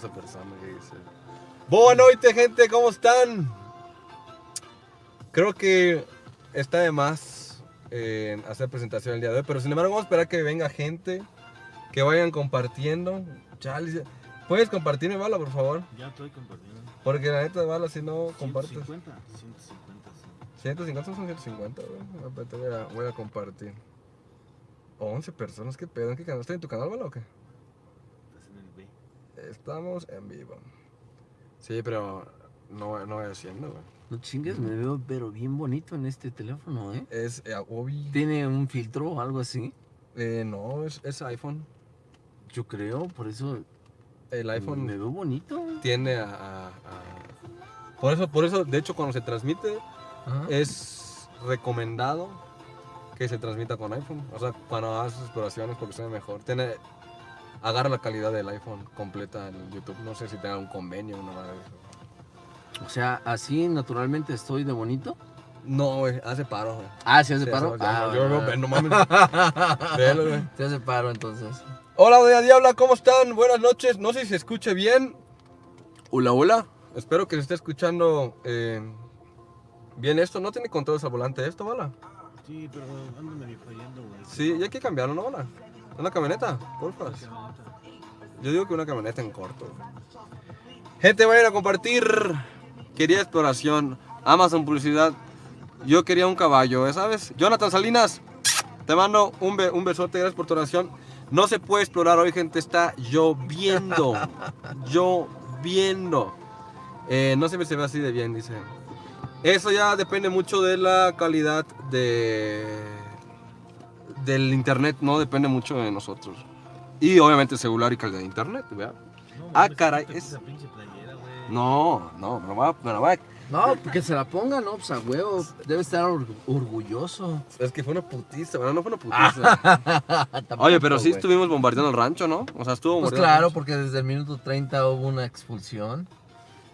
esa persona que dice. Buenas noches, gente, ¿cómo están? Creo que está de más eh, hacer presentación el día de hoy, pero sin embargo vamos a esperar que venga gente, que vayan compartiendo. Chale, ¿Puedes compartirme, Bala, por favor? Ya estoy compartiendo. Porque la neta, Bala, si no compartes... 150, 150, sí. 150 son 150, güey. Ahorita voy a, voy a compartir. 11 personas, ¿qué pedo? ¿En qué canal? ¿Estoy en tu canal, Bala, o qué? Estás en el B. Estamos en vivo. Sí, pero no, no voy haciendo, güey. No chingues, me veo pero bien bonito en este teléfono, ¿eh? Es eh, Obi. ¿Tiene un filtro o algo así? Eh, no, es, es iPhone. Yo creo, por eso El iPhone me veo bonito. a, a- a- Por eso, por eso, de hecho, cuando se transmite, Ajá. es recomendado que se transmita con iPhone. O sea, cuando haces exploraciones, porque se ve mejor. Tiene... Agarra la calidad del iPhone completa en YouTube. No sé si tenga un convenio o nada de eso. O sea, así naturalmente estoy de bonito. No, güey, hace paro, güey. Ah, ¿se hace Sí, paro? Ah, yo, yo, bueno. no mames. Velo, güey. Se hace paro entonces. Hola, Doña Diabla, ¿cómo están? Buenas noches. No sé si se escuche bien. Hola, hola. Espero que se esté escuchando eh, bien esto. ¿No tiene controles al volante esto, Bala? Sí, pero ando medio fallando, güey. Sí, y hay que cambiarlo, ¿no, Bala? Una camioneta, porfa. Yo digo que una camioneta en corto. Gente, vayan a compartir. Quería exploración. Amazon publicidad. Yo quería un caballo, ¿eh? ¿sabes? Jonathan Salinas, te mando un, be- un besote. Gracias por tu oración. No se puede explorar hoy, gente. Está lloviendo. lloviendo. Eh, no se me se ve así de bien, dice. Eso ya depende mucho de la calidad de del internet, no depende mucho de nosotros. Y obviamente celular y calidad de internet, ¿verdad? No, Ah, caray, es- playera. No, no, me lo va, me va- No, que se la ponga, no, pues a huevo. Debe estar or- orgulloso. Es que fue una putiza, bueno, no fue una putiza. Tampoco, Oye, pero sí estuvimos bombardeando el rancho, ¿no? O sea, estuvo Pues claro, porque desde el minuto 30 hubo una expulsión.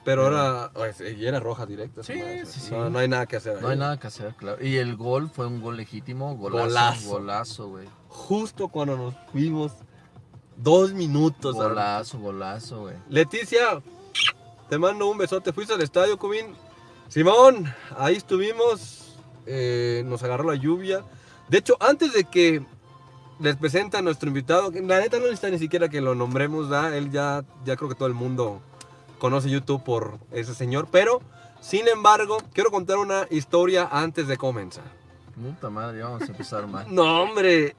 Pero era, oye, sí, y era roja directa. Sí, madre, sí, sí. No, no hay nada que hacer ahí. No hay nada que hacer, claro. Y el gol fue un gol legítimo, golazo, Golazo. golazo, güey. Justo cuando nos fuimos, dos minutos. Golazo, golazo, güey. Leticia, te mando un besote. ¿Fuiste al estadio, Cubín? Simón, ahí estuvimos. eh, nos agarró la lluvia. De hecho, antes de que les presente a nuestro invitado, que la neta no necesita ni siquiera que lo nombremos, ¿da? Él ya, ya creo que todo el mundo conoce YouTube por ese señor. Pero, sin embargo, quiero contar una historia antes de comenzar. Puta madre, vamos a empezar mal. No, hombre.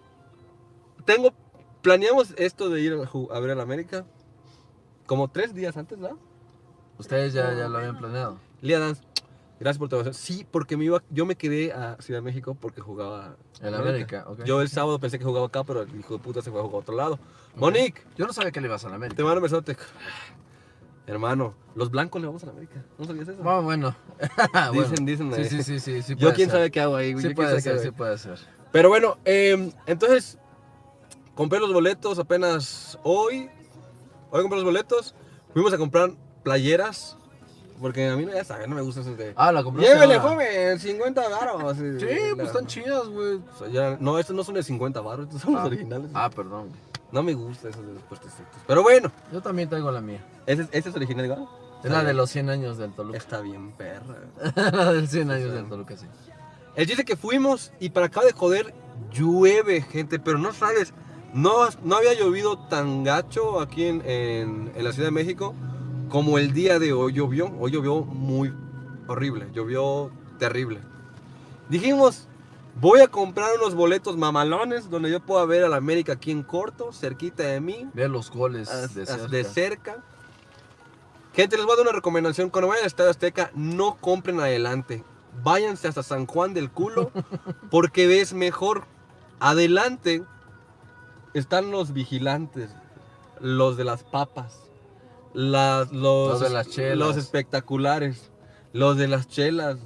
Tengo. Planeamos esto de ir a, ver al América como tres días antes, ¿no? Ustedes ya, ya lo habían planeado. Lía Dance, gracias por tu oración. Sí, porque me iba, yo me quedé a Ciudad de México porque jugaba En América, ok. Yo el sábado pensé que jugaba acá, pero el hijo de puta se fue a jugar a otro lado. Monique, Yo no sabía que le ibas a la te América. mando un besote. Hermano, los blancos le vamos a la América. ¿No sabías eso? Ah, bueno. Dicen, dicen. Sí, sí, sí, sí, sí. Yo quién ser. sabe qué hago ahí, güey. Sí Yo puede ser, sí puede ser. Pero bueno, eh, entonces, compré los boletos apenas hoy. Hoy compré los boletos. Fuimos a comprar playeras. Porque a mí no, ya saben, no me gusta eso de... Ah, la compraste Llévele, ahora. joven, 50 baros. Sí, pues están chidas, güey. O sea, ya- no, estos no son de 50 baros, estos son los Ah. originales. Ah, perdón. No me gusta esos de los puestecitos. Pero bueno, Yo también traigo la mía. ¿Ese, ese es original igual? Es la de los 100 años del Toluca. Está bien, perra. la del 100 años del Toluca, sí. El chiste que fuimos y para acá de joder llueve, gente, pero no sabes, no, no había llovido tan gacho aquí en, en- en la Ciudad de México como el día de hoy llovió. Hoy llovió muy horrible, llovió terrible. Dijimos, voy a comprar unos boletos mamalones donde yo pueda ver a la América aquí en corto, cerquita de mí, Ve los goles de cerca. de cerca. Gente, les voy a dar una recomendación. Cuando vayan al Estadio Azteca, no compren adelante. Váyanse hasta San Juan del Culo porque ves mejor. Adelante están los vigilantes, los de las papas, las- los, Los de las chelas. los espectaculares, los de las chelas,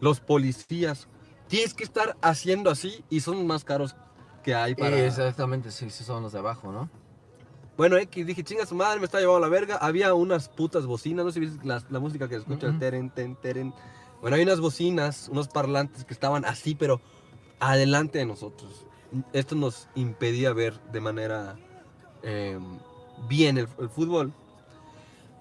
los policías. Tienes que estar haciendo así y son más caros que hay para... Exactamente, sí, sí son los de abajo, ¿no? Bueno, X, dije, chinga su madre, me está llevando a la verga. Había unas putas bocinas, no sé si viste la, la música que se escucha, el Ujú. teren, ten, teren. Bueno, hay unas bocinas, unos parlantes que estaban así, pero adelante de nosotros. Esto nos impedía ver de manera eh, bien el, el fútbol.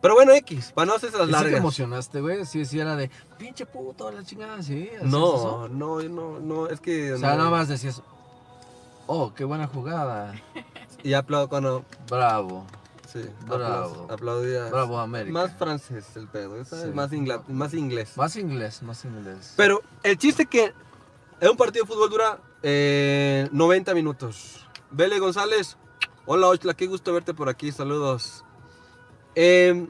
Pero bueno, X, para no hacerse las ¿Y sí te largas. emocionaste, güey? Sí, sí, era de pinche puto, la chingada, sí. No, no, no, no, es que... O sea, no. nada más decías, oh, qué buena jugada. Y aplaudo cuando... Bravo, Sí, Bravo. apla- aplaudía. bravo América. Más francés el pedo, ¿sabes? Sí. Más, ingla- más inglés. Más inglés, más inglés. Pero el chiste que en un partido de fútbol dura eh, 90 minutos. Vele González, hola Oxla, qué gusto verte por aquí, saludos. Eh,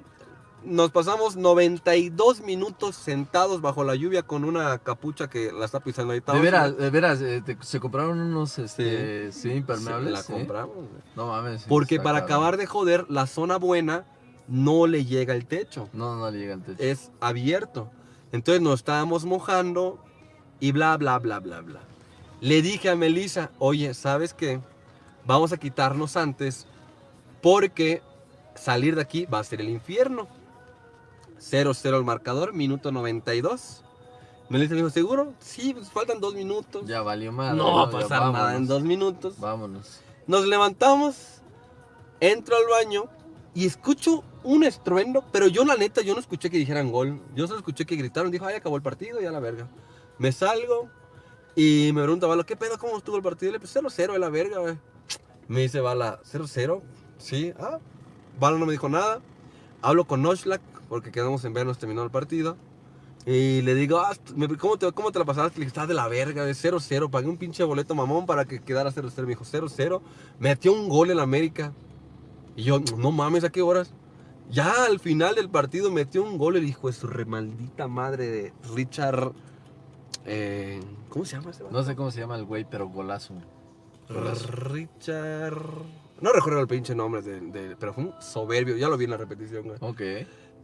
nos pasamos 92 minutos sentados bajo la lluvia con una capucha que la está pisando ahí. de veras, de veras, eh, te- se compraron unos, este, sí, Sí, impermeables. la ¿sí? compramos. No mames. Porque para cabrón. acabar de joder, la zona buena no le llega el techo. No, no le llega el techo. es abierto. Entonces nos estábamos mojando y bla, bla, bla, bla, bla. Le dije a Melissa, oye, ¿sabes qué? Vamos a quitarnos antes porque salir de aquí va a ser el infierno. 0-0 el marcador, minuto 92. Melissa me dijo, ¿seguro? Sí, pues faltan dos minutos. Ya valió madre. no va a Ya pasar nada en dos minutos. Vámonos. Nos levantamos, entro al baño y escucho un estruendo, pero yo la neta, yo no escuché que dijeran gol. Yo solo escuché que gritaron, dijo, ay, acabó el partido, ya la verga. Me salgo y me pregunta Valo, ¿qué pedo? ¿Cómo estuvo el partido? Le dije, 0-0 de la verga, güey. Me dice Bala, 0-0, sí, ah. Bala no me dijo nada. Hablo con Oshlak, porque quedamos en vernos, terminó el partido. Y le digo, ah, ¿cómo, te, ¿cómo te la pasaste? Le dije, estás de la verga, güey, 0-0. Pagué un pinche boleto mamón para que quedara 0-0. Me dijo, 0-0. Metió un gol en América. Y yo, no mames, ¿a qué horas? Ya al final del partido metió un gol el hijo de su remaldita madre de Richard. eh, ¿Cómo se llama ese? No sé cómo se llama el güey, pero golazo. Golazo. Richard. No recuerdo el pinche nombre, de, de- pero fue un soberbio. Ya lo vi en la repetición, güey. Ok.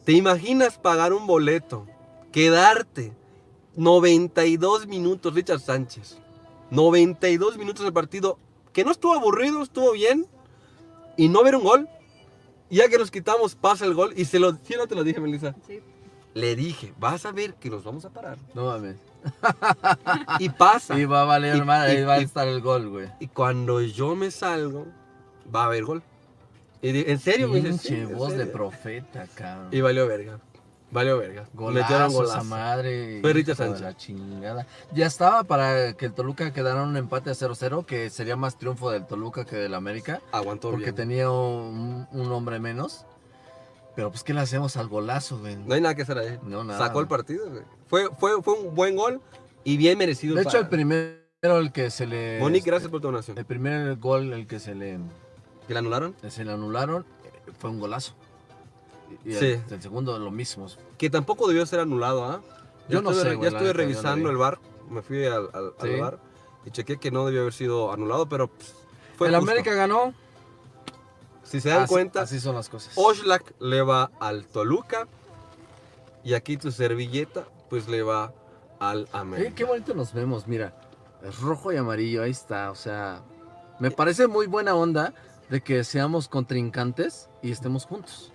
¿Te imaginas pagar un boleto, quedarte 92 minutos, Richard Sánchez? 92 minutos del partido, que no estuvo aburrido, estuvo bien, y no ver un gol. Y ya que nos quitamos, pasa el gol, y se lo, ¿sí no te lo dije, Melissa? Sí. Le dije, vas a ver que nos vamos a parar. No mames. Y pasa. Y va a valer Y- y- ahí va a estar el gol, güey. Y cuando yo me salgo, va a haber gol. Y di- ¿En serio? Me dice, Pinche "Sí, voz de serio". profeta, cabrón. Y valió verga. Valió verga. Metieron Golazo madre. De Sánchez. La chingada. Ya estaba para que el Toluca quedara un empate a 0-0, que sería más triunfo del Toluca que del América, Aguantó porque bien. tenía un, un hombre menos. Pero pues, ¿qué le hacemos al golazo, güey? No hay nada que hacer ahí. No, nada. Sacó el partido, güey. Fue, fue, fue un buen gol y bien merecido. De hecho, para- el primero el que se le... Monique, gracias por tu donación. El primer gol, el que se le, ¿Que la anularon? se le anularon, eh, fue un golazo. Y el, Sí. el segundo, lo mismo. Que tampoco debió ser anulado, ¿ah? Yo Ya no estuve sé, Ya la estuve yo no revisando vi. el bar. Me fui al, al, al Sí. bar y chequé que no debió haber sido anulado, pero pues, fue el justo. América ganó. Si se dan así, cuenta, Así son las cosas. Oxlack le va al Toluca y aquí tu servilleta pues le va al Eh, América. qué bonito nos vemos, mira. Es rojo y amarillo, ahí está. O sea, me parece muy buena onda de que seamos contrincantes y estemos juntos.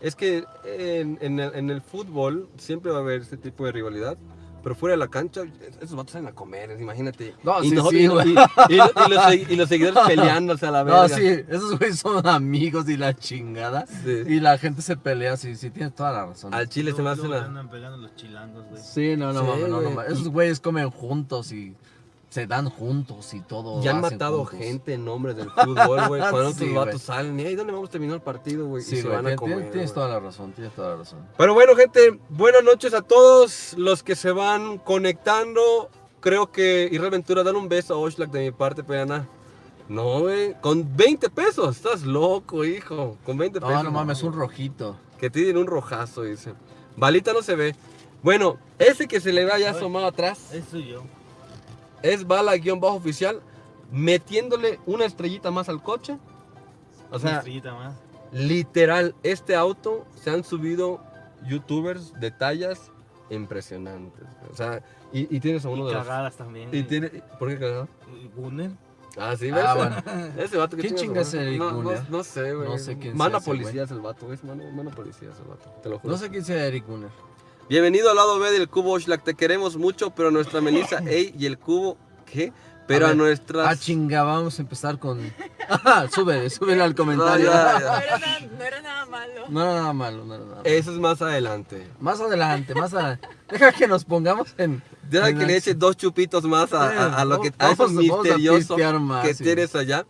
Es que en, en el, en el fútbol siempre va a haber este tipo de rivalidad. Pero fuera de la cancha, esos vatos salen a comer, imagínate. No, y, sí, nosotros- sí, y- güey. y- y lo- y los, y los seguidores peleándose a la verga. No, sí, esos güeyes son amigos y la chingada. Sí. Y la gente se pelea, sí, sí, tienes toda la razón. Al chile se me hace la... andan pegando los chilangos, güey. Sí, no, no, Sí, mames, no, no, mames. Esos güeyes comen juntos y se dan juntos y todo. Ya han matado juntos. gente en nombre del fútbol, güey. Cuando Sí, otros güey. vatos salen, y ahí dónde vamos a terminar el partido, güey. y Sí, se güey, van a comer. tien- tienes toda la razón, tienes toda la razón. Pero bueno, gente, buenas noches a todos los que se van conectando. Creo que Israel Ventura, dale un beso a Oxlack de mi parte, Peana. No, güey, con 20 pesos, estás loco, hijo. Con 20 pesos. No, no mames, un rojito. Que tienen un rojazo, dice. Balita no se ve. Bueno, ese que se le ve allá asomado atrás Eso soy yo. Es bala-oficial metiéndole una estrellita más al coche. O Una sea, estrellita más. literal, este auto se han subido youtubers de tallas impresionantes. O sea, y, y tienes a uno Y de los... cagadas también. Y tiene... ¿Por qué cagado? Y Gunner. Ah, sí, ¿ves? Ah, bueno. Ese vato que ¿Quién chinga chinga su es madre. Eric no, no, Gunner? no sé, güey. No sé quién Mana policía es el vato, es mano, mano policía es el vato, te lo juro. No sé quién sea Eric Gunner. Bienvenido al lado B del cubo Oxlack, te queremos mucho, pero nuestra Melissa, ey, y el cubo, ¿qué? Pero a, ver, nuestras... Ah, chinga, vamos a empezar con. Ajá, sube, sube al comentario. No, ya, No, ya. No era, nada, no era nada malo. era nada malo, no era nada malo. Eso es más adelante. Más adelante, más adelante. Deja que nos pongamos en. Deja en que le eches dos chupitos más a, a- a lo que a Vamos- eso a misterioso más, que sí. tienes allá.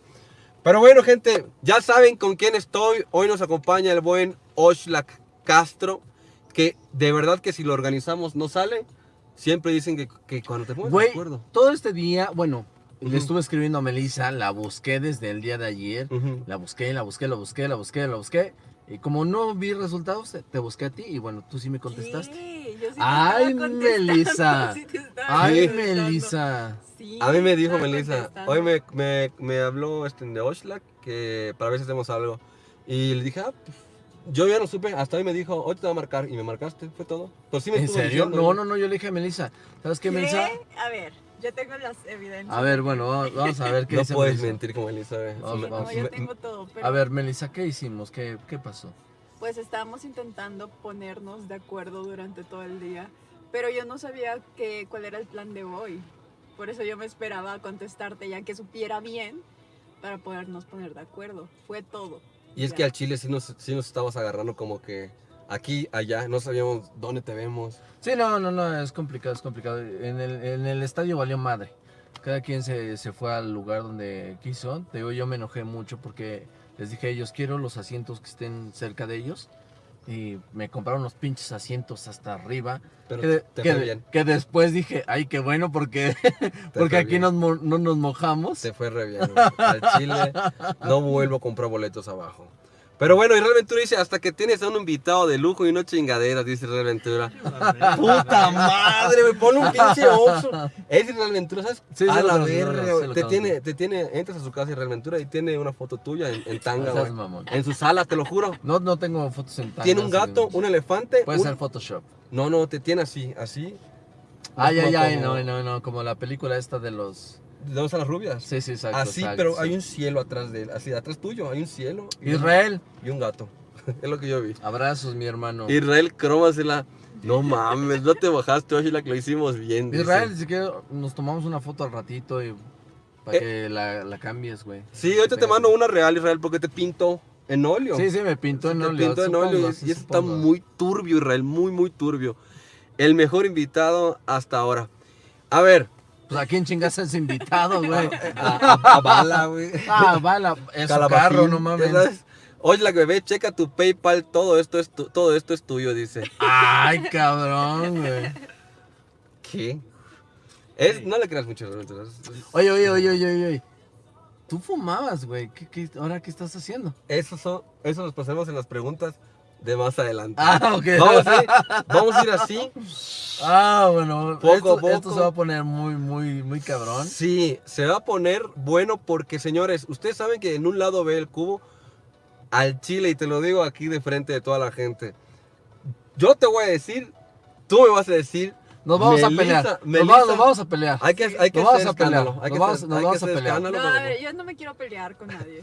Pero bueno, gente, ya saben con quién estoy. Hoy nos acompaña el buen Oxlack Castro, que de verdad que si lo organizamos no sale. Siempre dicen que, que cuando te pones de acuerdo. todo este día, bueno, le estuve escribiendo a Melissa, la busqué desde el día de ayer. La busqué, la busqué, la busqué, la busqué, la busqué. Y como no vi resultados, te- busqué a ti y bueno, tú sí me contestaste. Sí, yo sí te Ay, Melissa. sí te estaba Ay. Melissa. Sí, A mí me dijo Melissa, hoy me, me, me habló este de Oxlack que para ver si hacemos algo. Y le dije, ah, pues, yo ya no supe, hasta hoy me dijo, hoy te voy a marcar. Y me marcaste, fue todo. Pues sí me ¿En serio? diciendo, No, no, no, yo le dije a Melissa. ¿Sabes qué, ¿Qué? Melissa? A ver, yo tengo las evidencias. A ver, bueno, vamos- a ver qué No dice puedes Melissa. mentir como Me- No, vamos. yo tengo todo, pero A ver, Melissa, ¿qué hicimos? ¿Qué, qué pasó? pues estábamos intentando ponernos de acuerdo durante todo el día, pero yo no sabía que, cuál era el plan de hoy. Por eso yo me esperaba a contestarte ya que supiera bien para podernos poner de acuerdo. Fue todo. Y es que al Chile sí nos, sí nos estabas agarrando como que aquí, allá, no sabíamos dónde te vemos. Sí, no, no, no, es complicado, es complicado. En el, en el estadio valió madre. Cada quien se, se fue al lugar donde quiso. Te digo, yo me enojé mucho porque les dije a ellos, quiero los asientos que estén cerca de ellos. Y me compraron los pinches asientos hasta arriba. Pero Que, te que- fue bien. que después dije, ay, qué bueno, porque, porque aquí nos no nos mojamos. Te fue re bien. Al Chile no vuelvo a comprar boletos abajo. Pero bueno, y Real Ventura dice, hasta que tienes a un invitado de lujo y no chingaderas, dice Real Ventura. ¡Puta madre, me pone un pinche oxo! Es Ventura, ¿sabes? Sí, a la verga, te tiene, te tiene, entras a su casa y Real Ventura y tiene una foto tuya en, en tanga, güey. mamón. En su sala, te lo juro. No, no tengo fotos en Tiene un gato, un elefante. Puede un- ser Photoshop. No, no, te tiene así, así. Ay, ay, ay, no, no, no, como la película esta de los... ¿Dónde están las rubias? Sí, sí, exacto. así, exacto, pero sí. hay un cielo atrás de él, así, atrás tuyo, hay un cielo. Israel, Y un gato. es lo que yo vi. abrazos, mi hermano. Israel Cromasela. No mames, no te bajaste, oye, la que lo hicimos bien. dice. Israel, si quieres, nos tomamos una foto al ratito y para Eh. que la, la cambies, güey. Sí, ahorita te mando una real, Israel, porque te pinto en óleo. Sí, sí, me pintó en te óleo. pinto en óleo y, sí, y está muy turbio, Israel, muy, muy turbio. El mejor invitado hasta ahora. A ver. Pues a quién chingas es invitado, güey. A, a- a Bala, güey. Ah, bala, carro, no mames. sabes. Oye, la bebé, checa tu PayPal, todo esto es, tu- todo esto es tuyo, dice. Ay, cabrón, güey. ¿Qué? Es, no le creas mucho, oye, oye, oye, oye, oye. Tú fumabas, güey. ¿Qué, qué, ahora qué estás haciendo? Eso, son, eso nos pasamos en las preguntas de más adelante. Ah, ok. Vamos a, ir, vamos a ir así. Ah, bueno. Poco a esto, poco. esto se va a poner muy, muy, muy cabrón. Sí, se va a poner bueno porque, señores, ustedes saben que en un lado ve el cubo al chile y te lo digo aquí de frente de toda la gente. Yo te voy a decir, tú me vas a decir. Nos vamos a pelear. Nos vamos, nos vamos a pelear. Hay que, hay que Nos vamos a pelear, escándalo. Hay nos que vamos- nos hay que vamos a pelear. No, pero a ver, yo no me quiero pelear con nadie.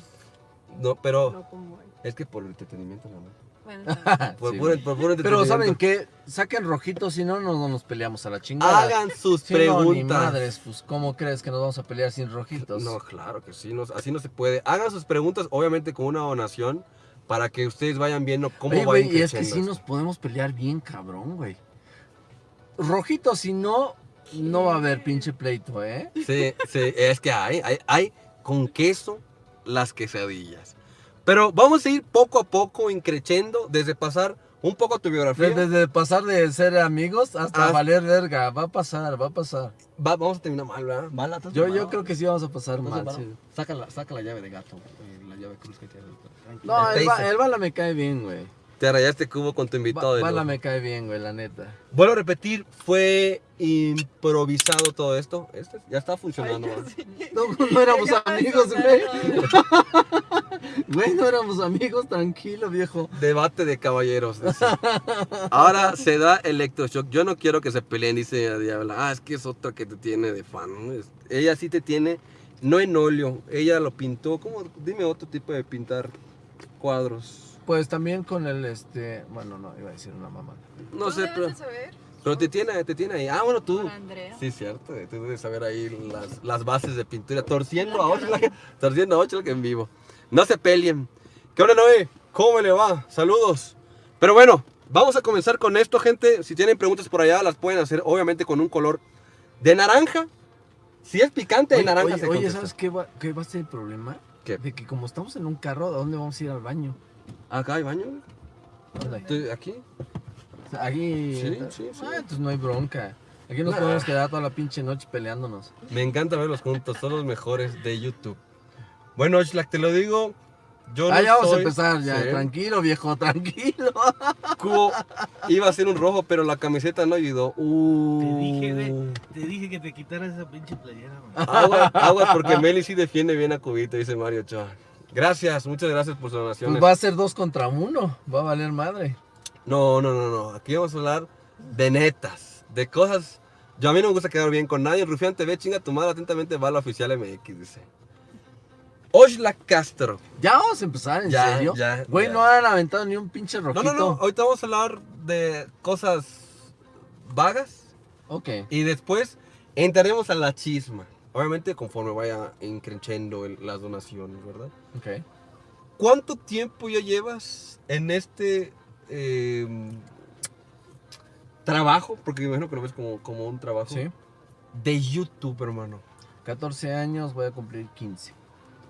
No, pero No es que por el entretenimiento, nada más. Bueno, está bien. Por, Sí, puro- güey. por puro Pero ¿saben qué? Saquen rojitos, si no, no, no nos peleamos a la chingada. Hagan sus Si no, ni preguntas. madres, pues, ¿cómo crees que nos vamos a pelear sin rojitos? No, claro que sí, no- así no se puede. Hagan sus preguntas, obviamente con una donación, para que ustedes vayan viendo cómo Oye, va güey, y es que sí nos podemos pelear bien cabrón, güey. Rojitos, si no, no va a haber pinche pleito, ¿eh? Sí, sí, es que hay, hay, hay con queso las quesadillas. Pero vamos a ir poco a poco increciendo desde pasar un poco tu biografía. Desde de pasar de ser amigos hasta Ah. valer verga. Va a pasar, va a pasar. Va- vamos a terminar mal, ¿verdad? Mala, ¿estás Yo, yo creo que sí vamos a pasar ¿Estás mal. sí. Saca, la, saca la llave de gato, eh, la llave cruz que tiene. No, El ba- el bala me cae bien, güey. Te rayaste cubo con tu invitado Ba- Bala me cae bien, güey, la neta. Vuelvo a repetir, fue improvisado todo esto. Este ya está funcionando. Ay, ¿verdad? sí. No, no éramos amigos, güey. Güey, no éramos amigos, tranquilo, viejo. Debate de caballeros. dice. Ahora se da electroshock. Yo no quiero que se peleen, dice la Diabla. Ah, es que es otra que te tiene de fan. Ella sí te tiene, no en óleo. Ella lo pintó. ¿Cómo? Dime otro tipo de pintar cuadros. Pues también con el, este, bueno, no, iba a decir una mamá. No Tú sé, debes pero. de saber. Pero te tiene, te tiene ahí. Ah, bueno, tú. Andrea. Sí, cierto. eh, Tú debes saber ahí las, las bases de pintura. Torciendo a Oxlack. Torciendo a Oxlack en vivo. No se peleen. ¿Qué onda, Noé? ¿Cómo me le va? Saludos. Pero bueno, vamos a comenzar con esto, gente. Si tienen preguntas por allá, las pueden hacer, obviamente, con un color de naranja. Si es picante, de Oye, naranja oye, se oye, contesta. ¿sabes qué va, qué va a ser el problema? ¿Qué? De que como estamos en un carro, ¿a dónde vamos a ir al baño? Acá hay baño. Aquí. Aquí. Sí, sí, sí. Ah, entonces no hay bronca. Aquí nos Nah. podemos quedar toda la pinche noche peleándonos. Me encanta verlos juntos. Son los mejores de YouTube. Bueno, Oxlack, te lo digo. Yo ah, no ya vamos a empezar, ya. Sí. Tranquilo, viejo, tranquilo. Cubo iba a ser un rojo, pero la camiseta no ayudó. Uh. Te dije, güey. Te dije que te quitaras esa pinche playera. Agua, aguas porque Meli sí defiende bien a Cubito, dice Mario Ochoa. Gracias, muchas gracias por sus donaciones. Pues va a ser dos contra uno. Va a valer madre. No, no, no, no. Aquí vamos a hablar de netas, de cosas. Yo a mí no me gusta quedar bien con nadie. Rufián TV, chinga tu madre, atentamente va la oficial MX, dice. Oxlack Castro. Ya vamos a empezar, ¿en Ya, serio? ya, Güey, ya. no han aventado ni un pinche No, rojito. no, no. Ahorita vamos a hablar de cosas vagas. Ok. Y después entraremos a la chisma. Obviamente conforme vaya increciendo el- las donaciones, ¿verdad? Ok. ¿Cuánto tiempo ya llevas en este eh, trabajo? Porque me imagino que lo ves como, como un trabajo. Sí. De YouTube, hermano. 14 años, voy a cumplir 15.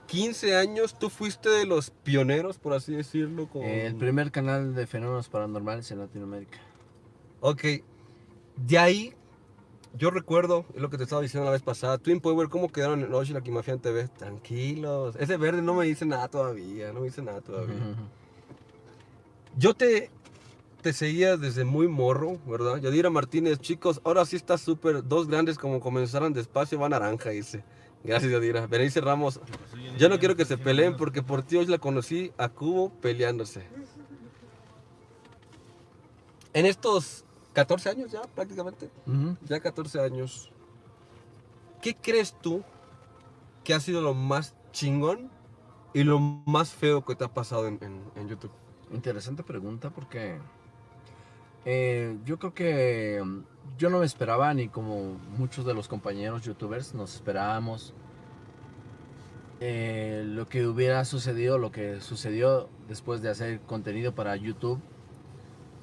15 años, tú fuiste de los pioneros, por así decirlo. Con... El primer canal de fenómenos paranormales en Latinoamérica. Ok. De ahí, yo recuerdo, es lo que te estaba diciendo la vez pasada, Twin Power, ¿cómo quedaron en Ocean aquí Mafia en TV? Tranquilos. Ese verde no me dice nada todavía, no me dice nada todavía. Yo te, te seguía desde muy morro, ¿verdad? Yadira Martínez, chicos, ahora sí está súper. Dos grandes como comenzaron despacio, va naranja, dice. Gracias, Yadira. Berenice Ramos, yo no quiero que se peleen porque por ti hoy la conocí a Cubo peleándose. En estos 14 años ya, prácticamente, ya 14 años, ¿qué crees tú que ha sido lo más chingón y lo más feo que te ha pasado en, en- en YouTube? Interesante pregunta porque eh, yo creo que yo no me esperaba ni como muchos de los compañeros youtubers nos esperábamos eh, lo que hubiera sucedido, lo que sucedió después de hacer contenido para YouTube.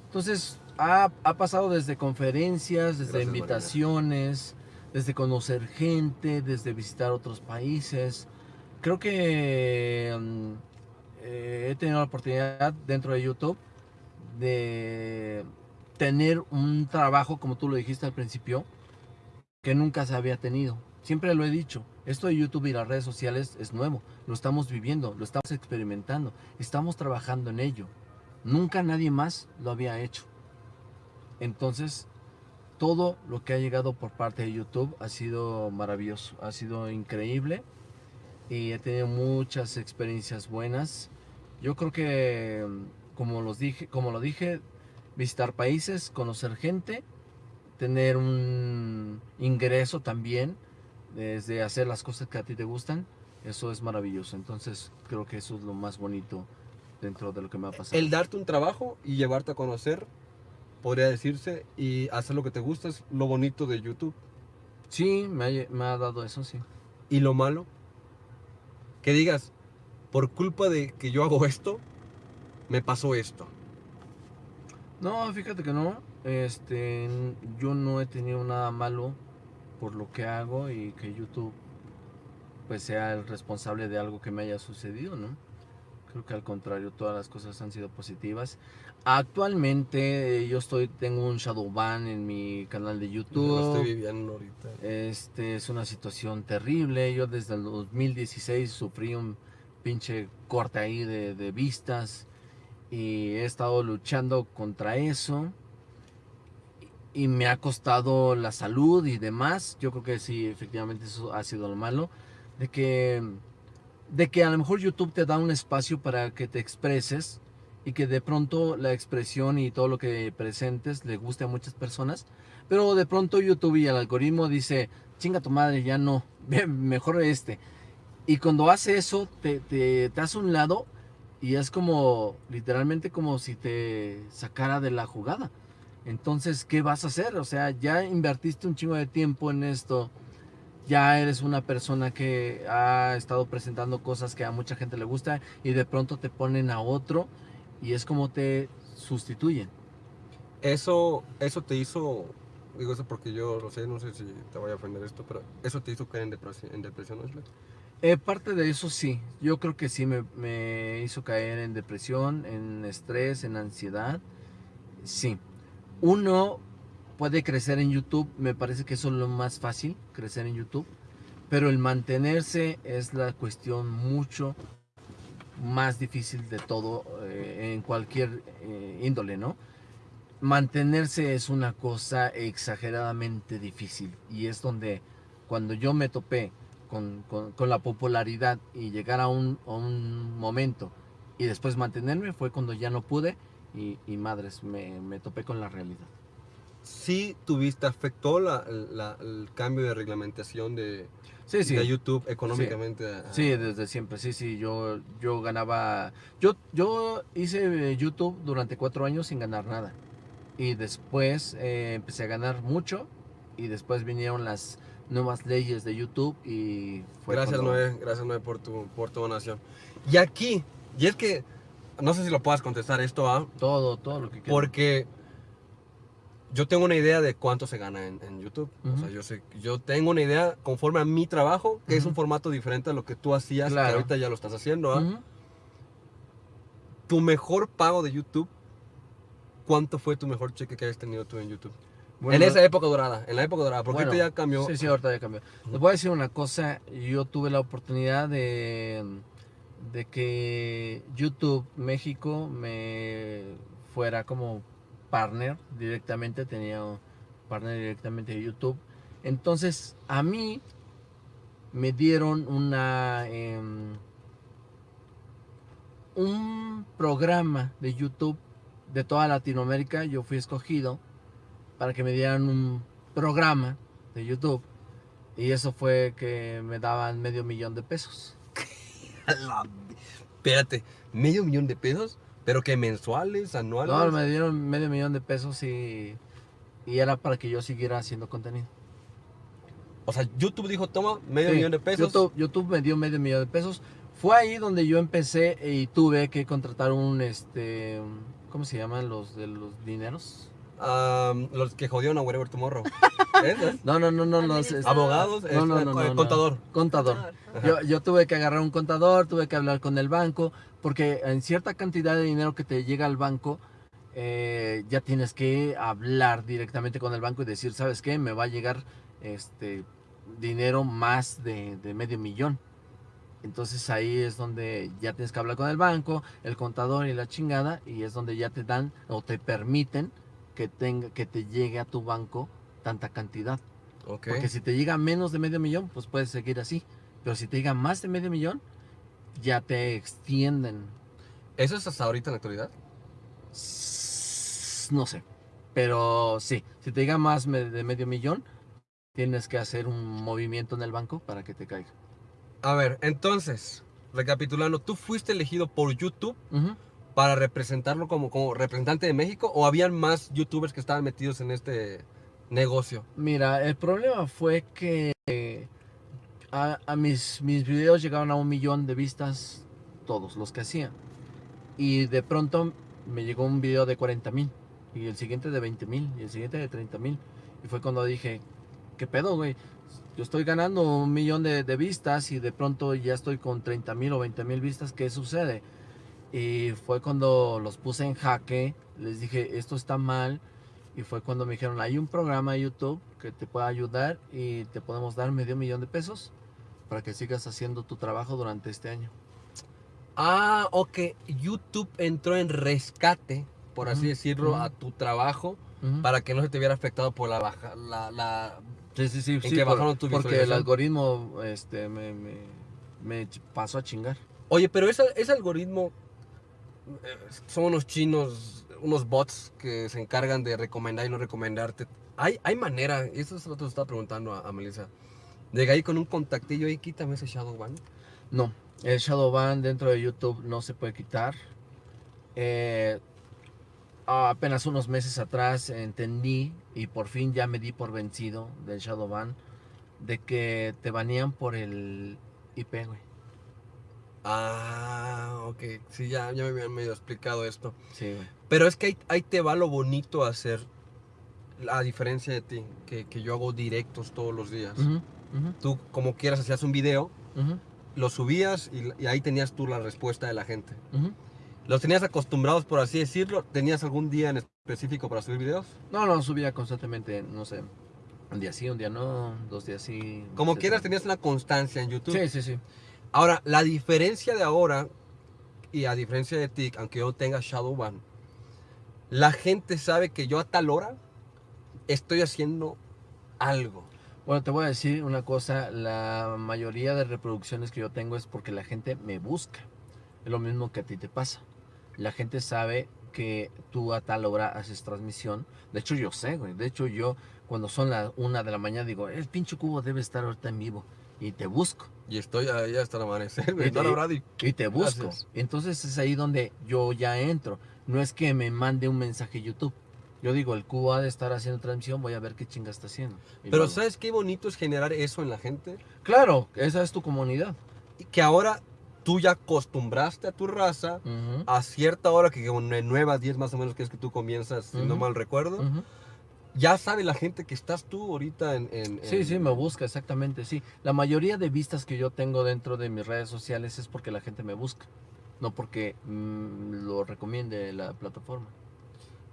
Entonces ha, ha pasado desde conferencias, desde Gracias, invitaciones, desde conocer gente, desde visitar otros países. Creo que mm, eh, he tenido la oportunidad dentro de YouTube de tener un trabajo, como tú lo dijiste al principio, que nunca se había tenido. Siempre lo he dicho, esto de YouTube y las redes sociales es nuevo, lo estamos viviendo, lo estamos experimentando, estamos trabajando en ello. Nunca nadie más lo había hecho. Entonces, todo lo que ha llegado por parte de YouTube ha sido maravilloso, ha sido increíble y he tenido muchas experiencias buenas. Yo creo que, mm, como, los dije, como lo dije, visitar países, conocer gente, tener un ingreso también, desde hacer las cosas que a ti te gustan, eso es maravilloso. Entonces creo que eso es lo más bonito dentro de lo que me ha pasado. El darte un trabajo y llevarte a conocer, podría decirse, y hacer lo que te gusta es lo bonito de YouTube. Sí, me ha, me ha dado eso, sí. Y lo malo, que digas, por culpa de que yo hago esto, me pasó esto. No, fíjate que no. Este, yo no he tenido nada malo por lo que hago y que YouTube pues sea el responsable de algo que me haya sucedido, ¿no? Creo que al contrario, todas las cosas han sido positivas. Actualmente yo estoy tengo un shadow ban en mi canal de Lo YouTube. estoy viviendo ahorita. Este es una situación terrible. Yo desde el 2016 sufrí un pinche corte ahí de, de vistas y he estado luchando contra eso. Y me ha costado la salud y demás. Yo creo que sí, efectivamente eso ha sido lo malo. De que, de que a lo mejor YouTube te da un espacio para que te expreses y que de pronto la expresión y todo lo que presentes le guste a muchas personas. Pero de pronto YouTube y el algoritmo dice, chinga tu madre, ya no, mejor este. Y cuando hace eso, te, te, te hace un lado y es como, literalmente como si te sacara de la jugada. Entonces, ¿qué vas a hacer? O sea, ya invertiste un chingo de tiempo en esto. Ya eres una persona que ha estado presentando cosas que a mucha gente le gusta y de pronto te ponen a otro y es como te sustituyen. Eso, eso te hizo, digo eso porque yo lo sé, no sé si te voy a ofender esto, pero eso te hizo caer en depresión, en depresión ¿no? Eh, parte de eso sí, yo creo que sí me, me hizo caer en depresión, en estrés, en ansiedad. Sí, uno puede crecer en YouTube, me parece que eso es lo más fácil, crecer en YouTube, pero el mantenerse es la cuestión mucho más difícil de todo eh, en cualquier eh, índole, ¿no? Mantenerse es una cosa exageradamente difícil y es donde cuando yo me topé con, con- la popularidad y llegar a un, a un momento y después mantenerme fue cuando ya no pude y, y madres, me, me topé con la realidad. Sí tuviste, afectó la- el cambio de reglamentación de, Sí, sí. de YouTube económicamente. a- Sí, desde siempre, sí, sí, yo, yo ganaba, yo, yo hice eh, YouTube durante cuatro años sin ganar nada y después eh, empecé a ganar mucho y después vinieron las nuevas leyes de YouTube y fue Gracias, cuando- Noé, gracias, Noé, por tu, por tu donación. Y aquí, y es que, no sé si lo puedas contestar esto, ¿ah? Todo, todo lo que quieras. Porque yo tengo una idea de cuánto se gana en, en YouTube. O sea, yo, sé, yo tengo una idea conforme a mi trabajo, que es un formato diferente a lo que tú hacías, que Claro. ahorita ya lo estás haciendo. ¿ah? Tu mejor pago de YouTube, ¿cuánto fue tu mejor cheque que hayas tenido tú en YouTube? Bueno, en esa época dorada, en la época dorada, porque Bueno, ahorita ya cambió. Sí, sí, ahorita ya cambió. Les voy a decir una cosa, yo tuve la oportunidad de, de que YouTube México me fuera como partner directamente, tenía un partner directamente de YouTube. Entonces, a mí me dieron una em, un programa de YouTube de toda Latinoamérica, yo fui escogido para que me dieran un programa de YouTube y eso fue que me daban medio millón de pesos. Espérate, medio millón de pesos, pero que mensuales, anuales. No, me dieron medio millón de pesos y, y era para que yo siguiera haciendo contenido. O sea, YouTube dijo, toma, medio Sí, millón de pesos. YouTube, YouTube me dio medio millón de pesos. Fue ahí donde yo empecé y tuve que contratar un, este, ¿cómo se llaman los de los dineros? Am, los que jodieron a Wherever Tomorrow. ¿Eh? No, no, no, no, los Abogados, no, no, este, no, no, contador. contador. Yo tuve que agarrar un contador, tuve que hablar con el banco, porque en cierta cantidad de dinero que te llega al banco, eh, ya tienes que hablar directamente con el banco y decir, ¿sabes qué? Me va a llegar este dinero más de, de medio millón. Entonces ahí es donde ya tienes que hablar con el banco, el contador y la chingada, y es donde ya te dan o te permiten que, tenga, que te llegue a tu banco tanta cantidad. Ok. Porque si te llega menos de medio millón, pues puedes seguir así. Pero si te llega más de medio millón, ya te extienden. ¿Eso es hasta ahorita en la actualidad? No sé. Pero sí, si te llega más de medio millón, tienes que hacer un movimiento en el banco para que te caiga. A ver, entonces, recapitulando, ¿tú fuiste elegido por YouTube Ujú. Para representarlo como, como representante de México o habían más youtubers que estaban metidos en este negocio? Mira, el problema fue que a, mis, mis videos llegaban a un millón de vistas, todos los que hacía. Y de pronto me llegó un video de 40 mil, y el siguiente de 20 mil, y el siguiente de 30 mil. Y fue cuando dije, ¿qué pedo, güey? Yo estoy ganando un millón de, de vistas y de pronto ya estoy con 30 mil o 20 mil vistas, ¿qué sucede? Y fue cuando los puse en jaque, les dije, esto está mal. Y fue cuando me dijeron, hay un programa de YouTube que te puede ayudar y te podemos dar medio millón de pesos para que sigas haciendo tu trabajo durante este año. Ah, ok. YouTube entró en rescate, por así decirlo, a tu trabajo para que no se te viera afectado por la baja, la, la... Sí, sí, sí, que sí, por- tu porque el algoritmo este, me, me, pasó a chingar. Oye, pero ese, ese algoritmo son unos chinos, unos bots que se encargan de recomendar y no recomendarte. Hay, hay manera, y eso es lo que te estaba preguntando a, a Melissa. Llega ahí con un contactillo y quítame ese Shadow Ban. No, el shadow ban dentro de YouTube no se puede quitar. Eh, apenas unos meses atrás entendí y por fin ya me di por vencido del Shadowban de que te banean por el IP, güey. Ah, ok. Sí, ya, ya me habían medio explicado esto. Sí, güey. Pero es que ahí, ahí te va lo bonito a hacer, a diferencia de ti, que, que yo hago directos todos los días. Tú, como quieras, hacías un video, lo subías y, y ahí tenías tú la respuesta de la gente. ¿Los tenías acostumbrados, por así decirlo? ¿Tenías algún día en específico para subir videos? No, no, subía constantemente, no sé, un día sí, un día no, dos días sí. Como quieras, tenías una constancia en YouTube. Sí, sí, sí. Ahora, la diferencia de ahora, y a diferencia de ti, aunque yo tenga Shadowban, la gente sabe que yo a tal hora estoy haciendo algo. Bueno, te voy a decir una cosa, la mayoría de reproducciones que yo tengo es porque la gente me busca. Es lo mismo que a ti te pasa. La gente sabe que tú a tal hora haces transmisión. De hecho, yo sé, güey. De hecho, yo cuando son las una de la mañana digo, el pinche cubo debe estar ahorita en vivo. Y te busco. Y estoy ahí hasta el amanecer, Y güey. te- Hola, Brady. Y te busco. Gracias. Entonces es ahí donde yo ya entro. No es que me mande un mensaje YouTube. Yo digo, el cubo ha de estar haciendo transmisión, voy a ver qué chinga está haciendo. Y Pero luego- ¿sabes qué bonito es generar eso en la gente? Claro, esa es tu comunidad. Y que ahora tú ya acostumbraste a tu raza Ujú, a cierta hora, que 9 a 10 más o menos que es que tú comienzas, si no mal recuerdo, ujú. Ya sabe la gente que estás tú ahorita en... en- Sí, en- sí, me busca, exactamente, sí. La mayoría de vistas que yo tengo dentro de mis redes sociales es porque la gente me busca, no porque mm, lo recomiende la plataforma.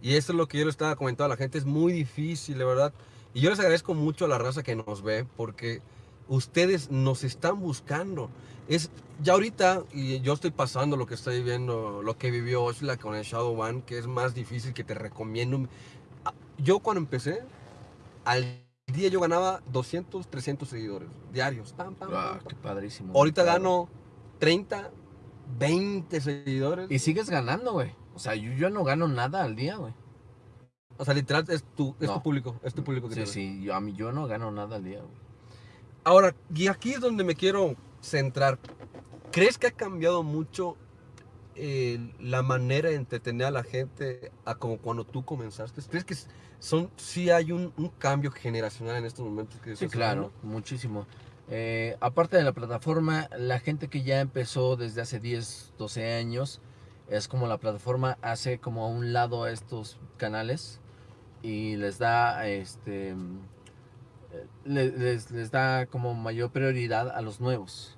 Y eso es lo que yo le estaba comentando a la gente, es muy difícil, de verdad. Y yo les agradezco mucho a la raza que nos ve, porque ustedes nos están buscando. Es ya ahorita, y yo estoy pasando lo que estoy viendo, lo que vivió Oshla con el Shadow One, que es más difícil que te recomiendo. Yo cuando empecé, al día yo ganaba 200, 300 seguidores diarios. Pam, pam, Ah, pam. qué padrísimo. Ahorita claro. gano 30, 20 seguidores. Y sigues ganando, güey. O sea, yo, yo no gano nada al día, güey. O sea, literal, es tu, es No. tu público, es tu público que Sí, te sí, yo, a mí yo no gano nada al día, güey. Ahora, y aquí es donde me quiero centrar. ¿Crees que ha cambiado mucho eh, la manera de entretener a la gente a como cuando tú comenzaste? ¿Crees que son, sí hay un, un cambio generacional en estos momentos? Que Sí, claro, muchísimo. Eh, aparte de la plataforma, la gente que ya empezó desde hace 10, 12 años, es como la plataforma hace como a un lado a estos canales y les da este eh, le- les, les da como mayor prioridad a los nuevos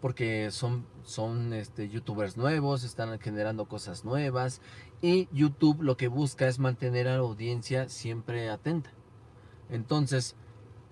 porque son son este youtubers nuevos están generando cosas nuevas y YouTube lo que busca es mantener a la audiencia siempre atenta entonces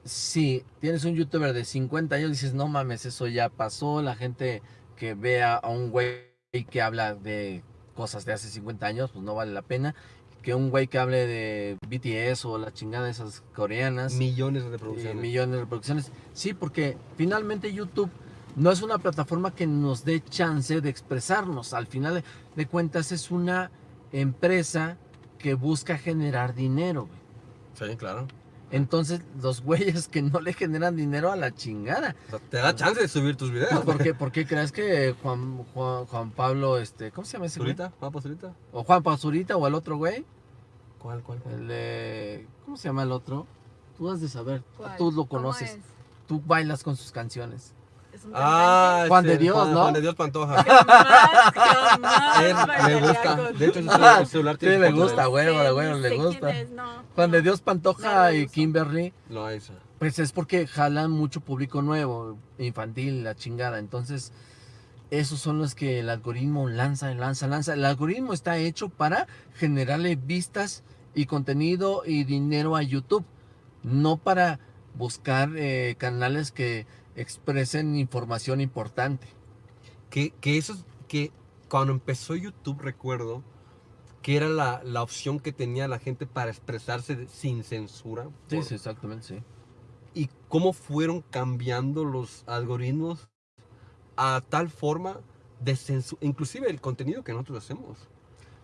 si tienes un youtuber de 50 años dices no mames eso ya pasó la gente que vea a un güey que habla de cosas de hace 50 años pues no vale la pena que un güey que hable de BTS o la chingada de esas coreanas Millones de eh, reproducciones. millones de reproducciones. Sí, porque finalmente YouTube no es una plataforma que nos dé chance de expresarnos. Al final de cuentas es una empresa que busca generar dinero. güey. sí, claro. Entonces los güeyes que no le generan dinero a la chingada. O sea, te da chance de subir tus videos. ¿Por qué, por qué crees que Juan, Juan, Juan Pablo, este, ¿cómo se llama ese güey? ¿Zurita? ¿Va por Zurita? O Juan Pazurita o el otro güey? ¿Cuál, cuál, cuál? El de- ¿Cómo se llama el otro? Tú has de saber, ¿Cuál? tú lo ¿Cómo conoces, es? tú bailas con sus canciones. ¿Es un Ah, Juan de Dios, ¿no? Juan de Dios Pantoja. Jamás, Él me gusta. con- De hecho, su celular, Sí, tiene me foto de gusta, güey. huevo, ni le gusta. quién es, no, Juan no. de Dios Pantoja No y. Kimberly, No, esa. pues es porque jalan mucho público nuevo, infantil, la chingada. Entonces, esos son los que el algoritmo lanza, lanza, lanza. El algoritmo está hecho para generarle vistas y contenido y dinero a YouTube, no para buscar eh, canales que expresen información importante. Que, que eso es que cuando empezó YouTube recuerdo que era la, la opción que tenía la gente para expresarse de- sin censura. Sí, Por- sí, exactamente, sí. Y cómo fueron cambiando los algoritmos a tal forma de censura. Inclusive el contenido que nosotros hacemos.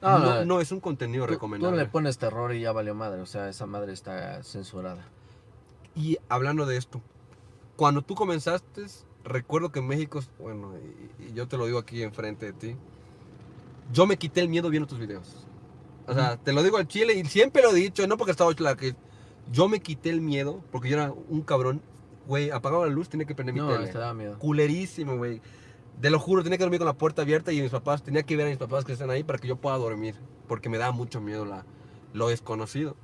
No, No, es un contenido Tú- Tú, recomendable. le pones terror y ya valió madre, o sea, esa madre está censurada. Y hablando de esto, cuando tú comenzaste, recuerdo que en México, bueno, y, y yo te lo digo aquí enfrente de ti, yo me quité el miedo viendo tus videos. O sea, te lo digo al chile y siempre lo he dicho, no porque estaba la que yo me quité el miedo porque yo era un cabrón, güey, apagaba la luz, tenía que prender mi No, tele. te da miedo. Culerísimo, güey. Te lo juro, tenía que dormir con la puerta abierta y mis papás, tenía que ver a mis papás que están ahí para que yo pueda dormir, porque me daba mucho miedo la, lo desconocido.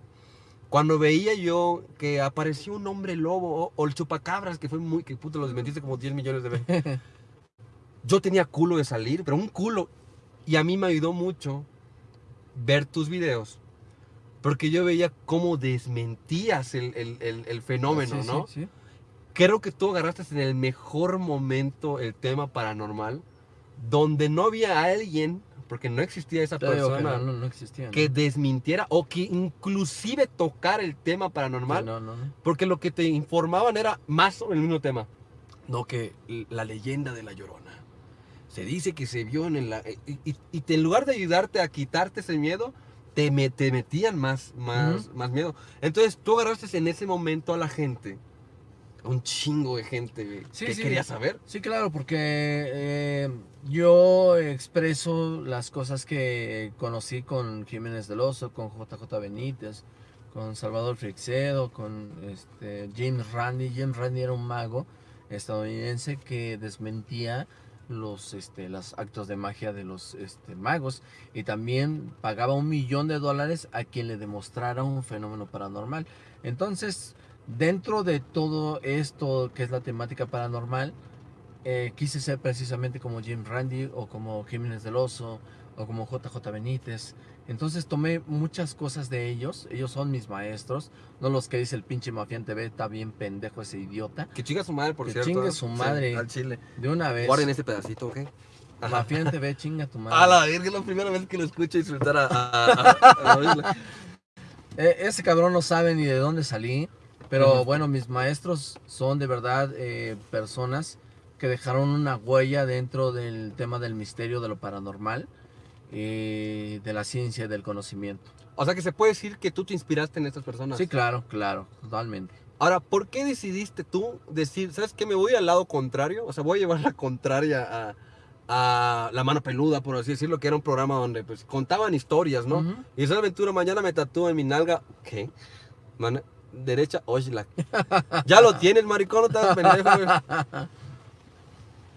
Cuando veía yo que apareció un hombre lobo o, el chupacabras, que fue muy, que puto lo desmentiste como 10 millones de veces. yo tenía culo de salir, pero un culo. Y a mí me ayudó mucho ver tus videos, porque yo veía cómo desmentías el, el- el- el fenómeno, Sí, ¿no? Sí, sí. creo que tú agarraste en el mejor momento el tema paranormal, donde no había alguien, porque no existía esa digo que persona, no, no, existía. que desmintiera o que inclusive tocara el tema paranormal, Sí, no, no, no. porque lo que te informaban era más sobre el mismo tema. No, que la leyenda de la llorona. Se dice que se vio en el... Y, y- y te- en lugar de ayudarte a quitarte ese miedo, te, me- te metían más, más, más miedo. Entonces tú agarraste en ese momento a la gente, un chingo de gente Sí, que sí. quería saber. Sí, claro, porque eh, yo expreso las cosas que conocí con Jiménez del Oso, con JJ Benítez, con Salvador Frixedo, con este, James Randi. James Randi era un mago estadounidense que desmentía los este, los actos de magia de los este, magos y también pagaba un millón de dólares a quien le demostrara un fenómeno paranormal. Entonces, dentro de todo esto que es la temática paranormal, eh, quise ser precisamente como Jim Randy o como Jiménez del Oso o como JJ Benítez. Entonces tomé muchas cosas de ellos. Ellos son mis maestros, no los que dice el pinche Mafián TV, está bien pendejo ese idiota. Que chinga su madre, por Que cierto. chingue ¿eh? su Sí, madre. al chile. De una vez. Guarden ese pedacito, ¿ok? Ajá. Mafián TV, chinga tu madre. A la verga, es la primera vez que lo escucho insultar a, a, a- a. Eh, ese cabrón no sabe ni de dónde salí, pero Ujú. bueno, mis maestros son de verdad eh, personas que dejaron una huella dentro del tema del misterio, de lo paranormal, y de la ciencia y del conocimiento. O sea que se puede decir que tú te inspiraste en estas personas. Sí, claro, claro, totalmente. Ahora, ¿por qué decidiste tú decir, sabes qué, me voy al lado contrario? O sea, voy a llevar la contraria a, a La Mano Peluda, por así decirlo, que era un programa donde pues contaban historias, ¿no? Y esa aventura mañana me tatúo en mi nalga, ¿qué? Mana- derecha, Oshla. ya lo tienes, maricón, no estás pendejo, güey.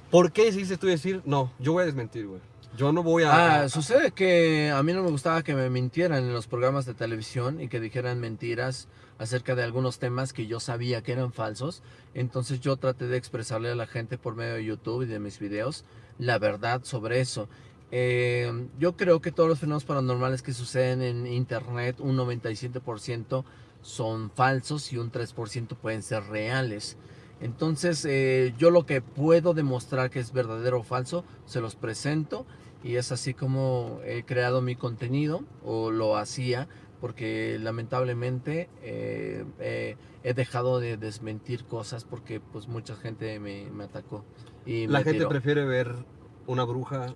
¿Por qué decidiste tú decir, no, yo voy a desmentir, güey? Yo no voy a... Ah, sucede que a mí no me gustaba que me mintieran en los programas de televisión y que dijeran mentiras acerca de algunos temas que yo sabía que eran falsos. Entonces yo traté de expresarle a la gente por medio de YouTube y de mis videos la verdad sobre eso. Eh, yo creo que todos los fenómenos paranormales que suceden en Internet, un 97% son falsos y un 3% pueden ser reales. Entonces eh, yo lo que puedo demostrar que es verdadero o falso, se los presento y es así como he creado mi contenido o lo hacía porque lamentablemente eh, eh, he dejado de desmentir cosas porque pues mucha gente me, me atacó y la me gente tiró. prefiere ver una bruja,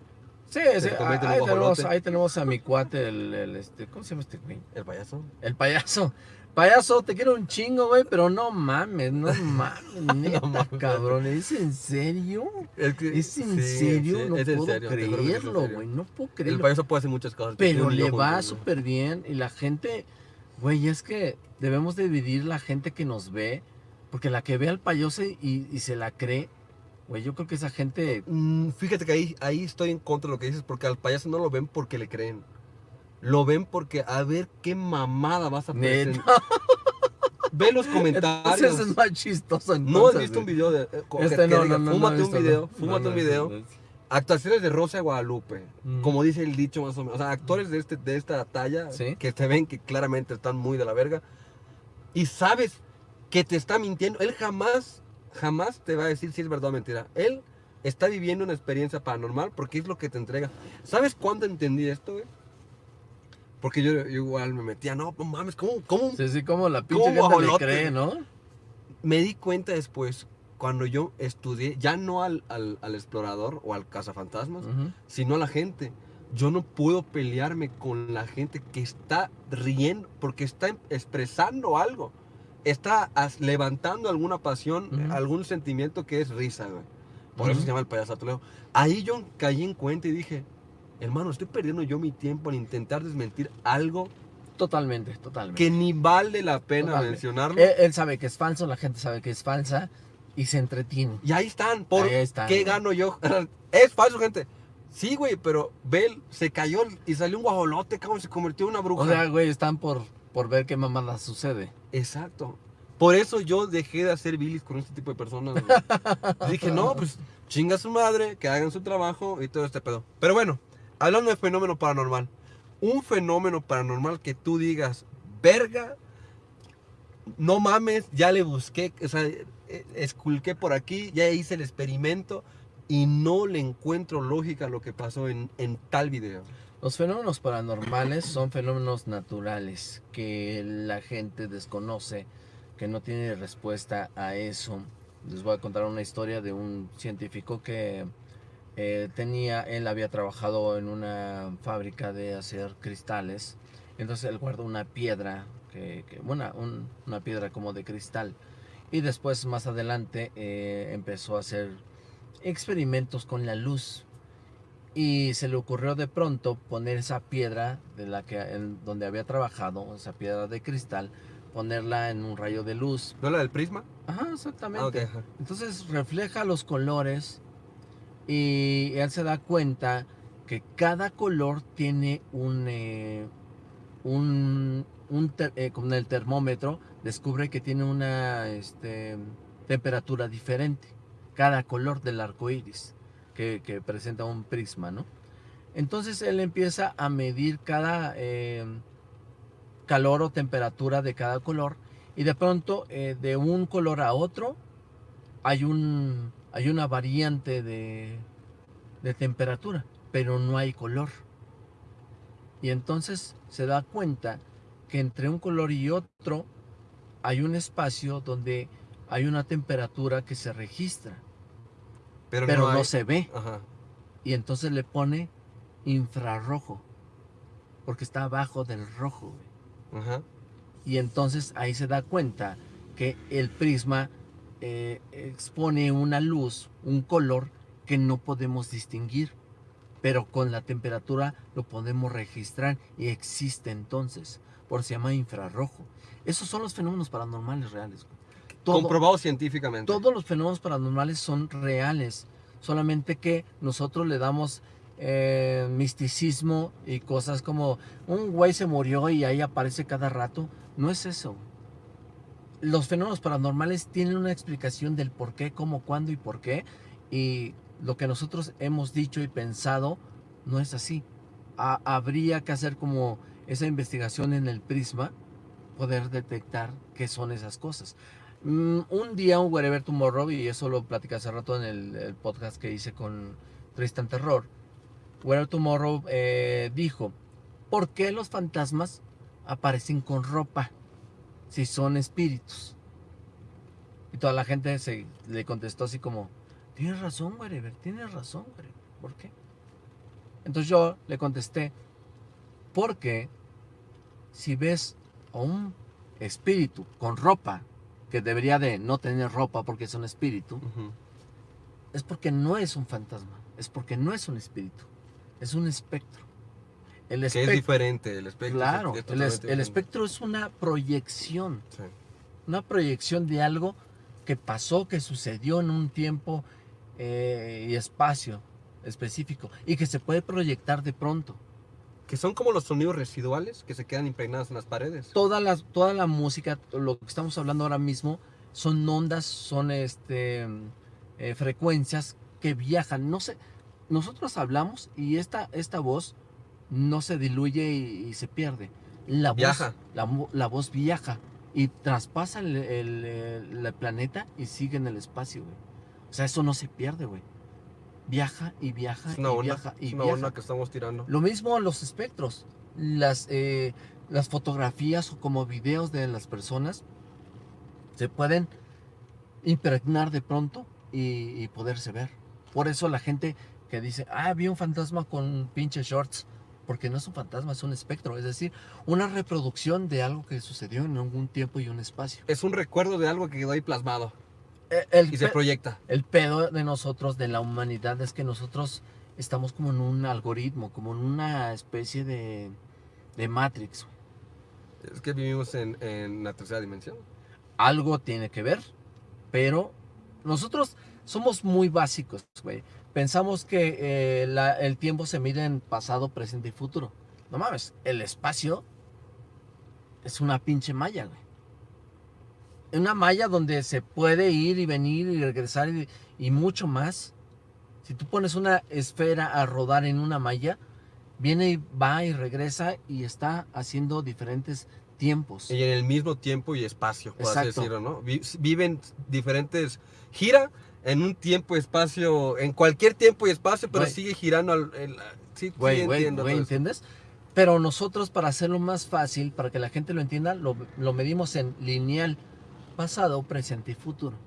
Sí, un ahí, tenemos, guajolote. ahí tenemos a mi cuate, el, el, este, ¿cómo se llama este güey? el payaso. El payaso. Payaso, te quiero un chingo, güey, pero no mames, no mames, neta, mames. cabrón, ¿es en serio? Es, que- ¿Es en sí, serio? sí, no es puedo serio, creerlo, güey, no puedo El creerlo. payaso puede hacer muchas cosas. Pero le va súper bien y la gente, güey, es que debemos de dividir la gente que nos ve, porque la que ve al payaso y, y se la cree, güey, yo creo que esa gente... Mm, Fíjate que ahí, ahí estoy en contra de lo que dices, porque al payaso no lo ven porque le creen. Lo ven porque a ver qué mamada vas a presentar. Ve los Entonces comentarios. es más chistoso No has entonces, visto un video de. eh, Este no, diga, no, no, Fúmate un video, fúmate un video. Actuaciones de Rosa de Guadalupe. Mm. Como dice el dicho más o menos. O sea, actores de, este, de esta talla Sí. que te ven que claramente están muy de la verga. Y sabes que te está mintiendo. Él jamás, jamás te va a decir si es verdad o mentira. Él está viviendo una experiencia paranormal porque es lo que te entrega. ¿Sabes cuándo entendí esto, güey? Porque yo, yo igual me metía, no, no mames, ¿cómo? ¿Cómo? Sí, sí, como la pinche ¿Cómo gente le cree, ¿no? Me di cuenta después, cuando yo estudié, ya no al, al, al explorador o al cazafantasmas, Ujú. sino a la gente. Yo no puedo pelearme con la gente que está riendo porque está em- expresando algo. Está levantando alguna pasión, Ujú. algún sentimiento que es risa, güey. Por eso Ujú. se llama el payaso. Ahí yo caí en cuenta y dije, hermano, estoy perdiendo yo mi tiempo en intentar desmentir algo Totalmente, totalmente. que ni vale la pena Totalmente. mencionarlo. Él, él sabe que es falso, la gente sabe que es falsa y se entretiene. Y ahí están, ¿por Ahí están, qué güey. gano yo? es falso, gente. Sí, güey, pero Bell se cayó y salió un guajolote, cabrón, se convirtió en una bruja. O sea, güey, están por, por ver qué mamada sucede. Exacto. Por eso yo dejé de hacer bilis con este tipo de personas. güey. Dije, no, pues chinga su madre, que hagan su trabajo y todo este pedo. Pero bueno, hablando de fenómeno paranormal. Un fenómeno paranormal que tú digas, verga, no mames, ya le busqué, o sea, eh, esculqué por aquí, ya hice el experimento y no le encuentro lógica a lo que pasó en, en tal video. Los fenómenos paranormales son fenómenos naturales que la gente desconoce, que no tiene respuesta a eso. Les voy a contar una historia de un científico que eh, tenía, él había trabajado en una fábrica de hacer cristales, entonces él guardó una piedra, que, que- un- una piedra como de cristal, y después más adelante eh, empezó a hacer experimentos con la luz y se le ocurrió de pronto poner esa piedra de la que en donde había trabajado, esa piedra de cristal, ponerla en un rayo de luz. ¿No la del prisma? Ajá, exactamente. Ah. Entonces refleja los colores y él se da cuenta que cada color tiene un, eh, un, un eh, con el termómetro descubre que tiene una este, temperatura diferente. Cada color del arco iris que, presenta un prisma, ¿no? Entonces él empieza a medir cada eh, calor o temperatura de cada color y de pronto de un color a otro hay un hay una variante de, de temperatura, pero no hay color. Y entonces se da cuenta que entre un color y otro hay un espacio donde hay una temperatura que se registra, Pero, pero, no, se ve. Ajá. Y entonces le pone infrarrojo, porque está abajo del rojo. Ajá. Y entonces ahí se da cuenta que el prisma eh, expone una luz, un color que no podemos distinguir, pero con la temperatura lo podemos registrar y existe entonces, por se llama infrarrojo. Esos son los fenómenos paranormales reales. güey. Todo- Comprobado científicamente. todos los fenómenos paranormales son reales, solamente que nosotros le damos eh, misticismo y cosas como un güey se murió y ahí aparece cada rato. No es eso. Los fenómenos paranormales tienen una explicación del por qué, cómo, cuándo y por qué. Y lo que nosotros hemos dicho y pensado no es así. Ha- habría que hacer como esa investigación en el prisma, poder detectar qué son esas cosas. Mm, un día un Wherever Tomorrow, y eso lo platicé hace rato en el, el podcast que hice con Tristan Terror, Wherever Tomorrow eh, dijo, ¿por qué los fantasmas aparecen con ropa si son espíritus? Y toda la gente se, le contestó así como, tienes razón, Wherever, tienes razón, Wherever, ¿por qué? Entonces yo le contesté, porque si ves a un espíritu con ropa, que debería de no tener ropa porque es un espíritu, es porque no es un fantasma, es porque no es un espíritu, es un espectro. El Que es diferente el espectro. es- claro, es el, es- espectro es una proyección, Sí. una proyección de algo que pasó, que sucedió en un tiempo eh, y espacio específico y que se puede proyectar de pronto. Que son como los sonidos residuales que se quedan impregnados en las paredes. toda la, toda la música, lo que estamos hablando ahora mismo, son ondas, son este, eh, frecuencias que viajan. No sé, nosotros hablamos y esta, esta voz no se diluye y, y se pierde. La voz, Viaja. La, mo- la voz viaja y traspasa el, el- el- el planeta y sigue en el espacio, güey. O sea, eso no se pierde, güey. Viaja y viaja Es una y onda, viaja y es una viaja. onda que estamos tirando. Lo mismo los espectros, las, eh, las fotografías o como videos de las personas se pueden impregnar de pronto y, y poderse ver. Por eso la gente que dice, ah, vi un fantasma con pinches shorts, porque no es un fantasma, es un espectro, es decir, una reproducción de algo que sucedió en algún tiempo y un espacio. Es un recuerdo de algo que quedó ahí plasmado El, y se proyecta. el pedo de nosotros, de la humanidad, es que nosotros estamos como en un algoritmo, como en una especie de, de Matrix. Es que vivimos en, en la tercera dimensión. Algo tiene que ver, pero nosotros somos muy básicos, güey. Pensamos que eh, la- el tiempo se mide en pasado, presente y futuro. No mames, el espacio es una pinche malla, güey. Una malla donde se puede ir y venir y regresar y, y mucho más. Si tú pones una esfera a rodar en una malla, viene y va y regresa y está haciendo diferentes tiempos. Y en el mismo tiempo y espacio, por así decirlo, ¿no? Vi- Viven diferentes... Gira en un tiempo y espacio, en cualquier tiempo y espacio, pero sigue girando al... el- sí, sí Güey, güey, entiendo. ¿entiendes? Pero nosotros, para hacerlo más fácil, para que la gente lo entienda, lo, lo medimos en lineal, pasado, presente y futuro.